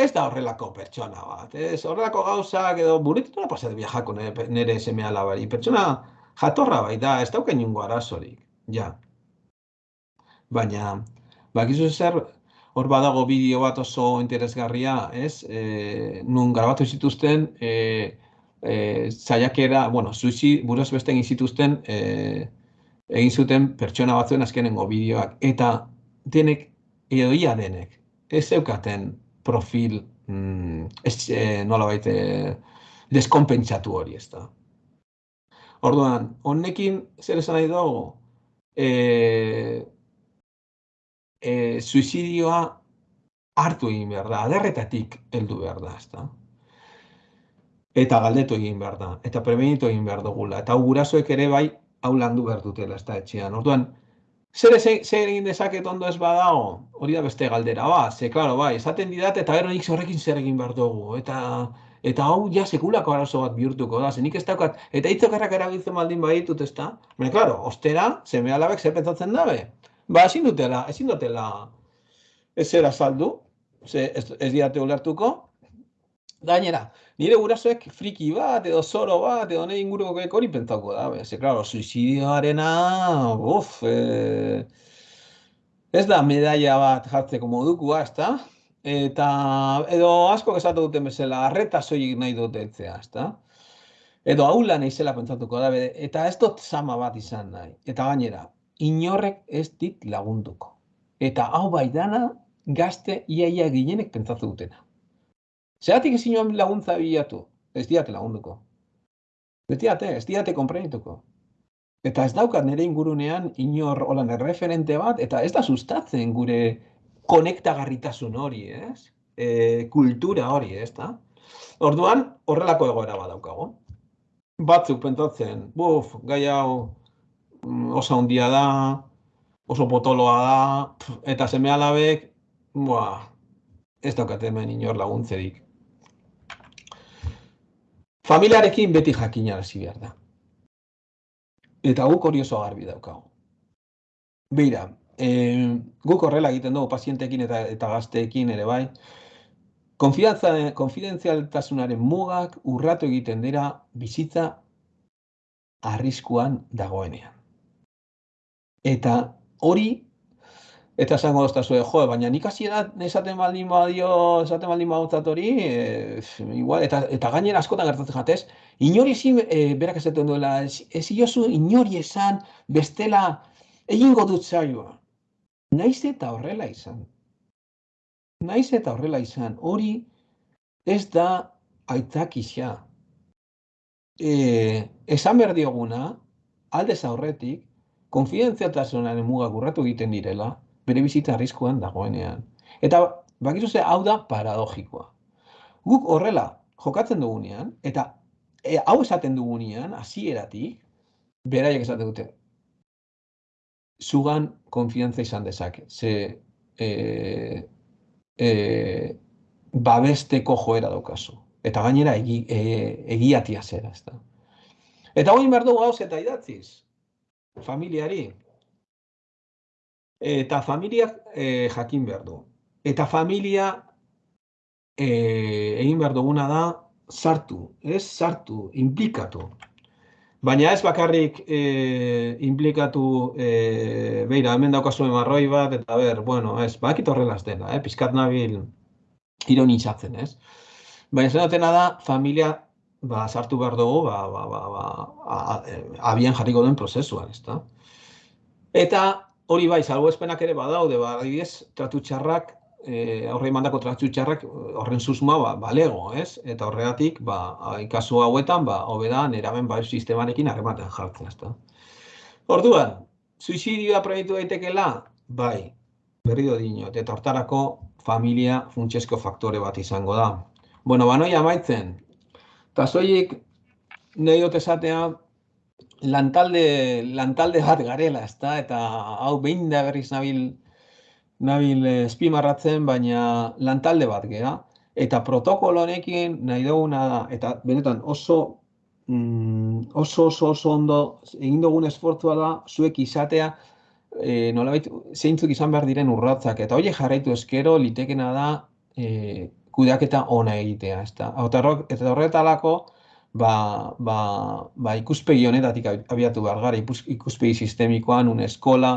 S3: ez da horrelako pertsona bat, ez? Horrelako gauzak edo buretetu nola pasat viajako nire, nire seme alabari, pertsona jatorra bai da, ez dauken niongo arazorik, ja. Baina, bakizu zer, hor badago bideo bat oso interesgarria, ez, e, nun grabatu zituzten, e, e, zaiakera, bueno, zuzi, buruz beste egin zituzten, e, egin zuten pertsona batzuen azkenengo bideoak, eta denek, edo ia denek, ez zeukaten profil mm, ez, e, nola baite deskompentsatu hori ez da. Orduan, honekin zer esan nahi dugu? E, e, suizidioa hartu egin behar da, aderretatik heldu behar da, ez da. Eta galdetu egin behar da, eta prebenitu egin behar dugula, eta gurasoek ere bai hau landu behar dutela, ez da, etxean. Orduan, Zer, zer egin dezaket ondo ez badago? Hori da beste galdera, ba, ze, klaro, bai, esaten didat, eta gero nik horrekin zer egin behar dugu, eta eta hau ja sekulako arazo bat bihurtuko da, nik ez daukat, eta hitzokarrak erabiltzen baldin baditut, ez da? Baina, klaro, ostera, zeme alabek zer pentsatzen dabe? Ba, ezin dutela, ezin dutela ez azaldu, ze, ez, ez diate ulertuko. Gainera, nire gurasoek friki bat, edo zoro bat, edo nahi inguruko hori pentsako da, ze, klaro, suizidioarena, uf, e, ez da medaia bat jartzeko modukoa, ez da? Eta, edo asko esatu duten bezala, arreta soilik nahi dute etzea, ez da? Edo haula nahi zela pentsatuko da, eta ez dut sama bat izan nahi. Eta gainera, inorrek ez dit lagunduko. Eta hau bai dana, gazte iaia ginenek pentsatu dutena. Zeratik ezin joan laguntza bilatu, ez diate lagunduko. Ez diate, ez diate konprenituko. Eta ez daukat nire ingurunean inor holan erreferente bat, eta ez da sustatzen gure konektagarritasun hori, ez? E, kultura hori, ez da? Orduan, horrelako egoera bat daukago. Batzuk pentsatzen, buf, gai hau oso handia da, oso potoloa da, eta seme alabek, ez daukat hemen inor laguntzerik. Familiarekin beti jakinarazi behar da. Eta guk hori oso garbi daukagu. Beira, e, guk horrela egiten dugu pazientekin eta, eta gazteekin ere bai, konfidentzialtasunaren mugak urratu egiten dira bizitza arriskuan dagoenean. Eta hori Eta esango dozta jo, baina nik hasi esaten baldin badio, esaten baldin badotzat hori, e, igual, eta, eta gainera askotan gertatzen jatez, inori ezin, e, berak esaten duela, ez iozu inori esan, bestela, egingo dut zaioa. Naiz eta horrela izan. Naiz eta horrela izan. Hori ez da aitzak isa. E, esan behar dioguna, aldez aurretik, konfidentziatasunaren mugak urratu egiten direla, bere bizitza arriskuan dagoenean. Eta bakizu ze hau da paradogikoa. Guk horrela jokatzen dugunean, eta e, hau esaten dugunean, hasieratik beraiek esaten dute, zugan konfiantza izan dezake. Ze e, e, babesteko joera daukazu. Eta gainera egi, e, egiatia zera. Ez Eta hori behar dugu eta idatziz. Familiari, eta familiak e, jakin behar du. Eta familia e, egin behar duguna da sartu, ez sartu, implikatu. Baina ez bakarrik e, implikatu, e, beira, hemen daukazu emarroi bat, eta ber, bueno, ez, bakit horrela dela, eh, pizkat nabil ironitzatzen, ez? Baina zenatena da, familia ba, sartu behar dugu, ba, ba, ba, ba, abian jarriko den prozesuan, ez da? Eta hori bai, salbuespenak ere badaude, ba, adibidez, tratu txarrak, e, aurre mandako tratu txarrak horren susmoa ba, balego, ez? Eta horregatik, ba, ikasu hauetan, ba, hobeda neraben bai sistemarekin harrematen jartzen, ezta. Orduan, suizidioa proiektu daitekela, bai, berri do dinot, eta hortarako familia funtsesko faktore bat izango da. Bueno, ba, noia amaitzen, eta zoiik, nahi dut esatea, lantalde, lantalde bat garela, ezta? Eta hau behin da berriz nabil, nabil espimarratzen, baina lantalde bat gera. Eta protokolo honekin nahi duguna da, eta benetan oso, mm, oso, oso, oso ondo egin dugun esfortzua da, zuek izatea, e, nolabait, zeintzuk izan behar diren urratzak. Eta hori jarraitu eskero, litekena da, e, kudeaketa ona egitea, ezta? Eta horretalako, ba, ba, ba ikuspegi honetatik abiatu behar gara, ikuspegi sistemikoan, un eskola,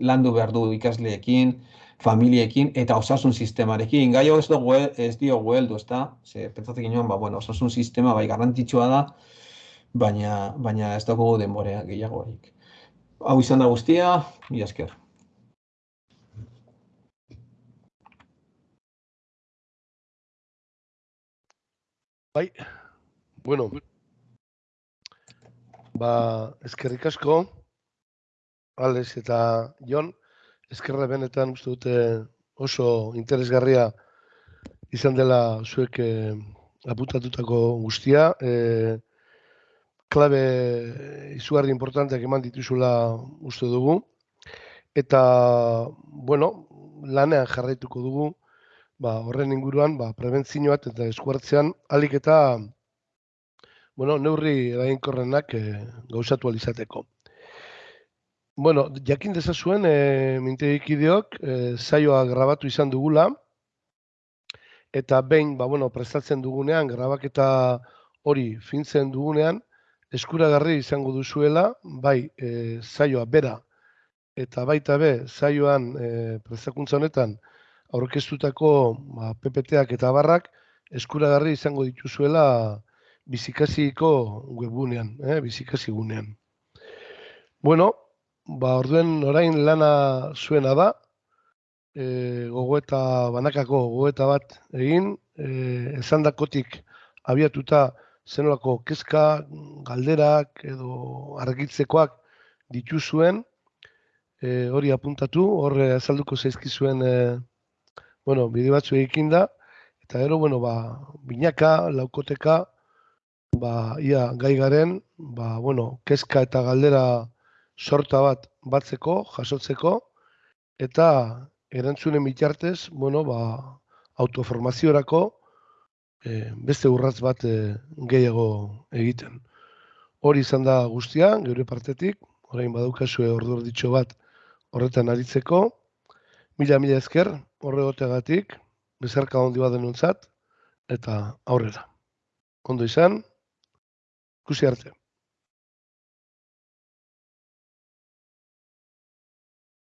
S3: landu behar du ikasleekin, familiekin eta osasun sistemarekin. Gai ez dugu ez dio gueldu, ez da? Ze, pentsatik inoan, ba, bueno, osasun sistema bai garantitxua da, baina, baina ez dugu denborea gehiagorik. Hau izan da guztia, mi esker.
S1: Bai, Bueno, ba, eskerrik asko, Alex eta Jon, eskerra benetan uste dute oso interesgarria izan dela zuek eh, aputatutako guztia. Eh, klabe izugarri importanteak eman dituzula uste dugu. Eta, bueno, lanean jarraituko dugu, ba, horren inguruan, ba, prebentzioat eta eskuartzean, alik eta bueno, neurri erainkorrenak e, gauzatu alizateko. Bueno, jakin dezazuen, e, mintegikideok, e, zaioa grabatu izan dugula, eta behin, ba, bueno, prestatzen dugunean, grabaketa hori fintzen dugunean, eskuragarri izango duzuela, bai, e, zaioa bera, eta baita be, zaioan e, prestakuntza honetan, aurkeztutako ba, PPT-ak eta barrak, eskuragarri izango dituzuela bizikasiko webgunean, eh, bizikasi gunean. Bueno, ba, orduen orain lana zuena da, e, gogoeta, banakako gogoeta bat egin, e, esan dakotik abiatuta zenolako kezka, galderak edo argitzekoak dituzuen, e, hori apuntatu, horre azalduko zaizkizuen e, bueno, bide batzu egin da, eta gero, bueno, ba, binaka, laukoteka, ba, ia gai garen, ba, bueno, kezka eta galdera sorta bat batzeko, jasotzeko, eta erantzunen bitartez, bueno, ba, autoformaziorako e, beste urratz bat e, gehiago egiten. Hori izan da guztia, geure partetik, orain badaukazue ordu ditxo bat horretan aritzeko. Mila, mila esker, horregotegatik, bezarka handi bat denuntzat, eta aurrera. Ondo izan, kusi arte.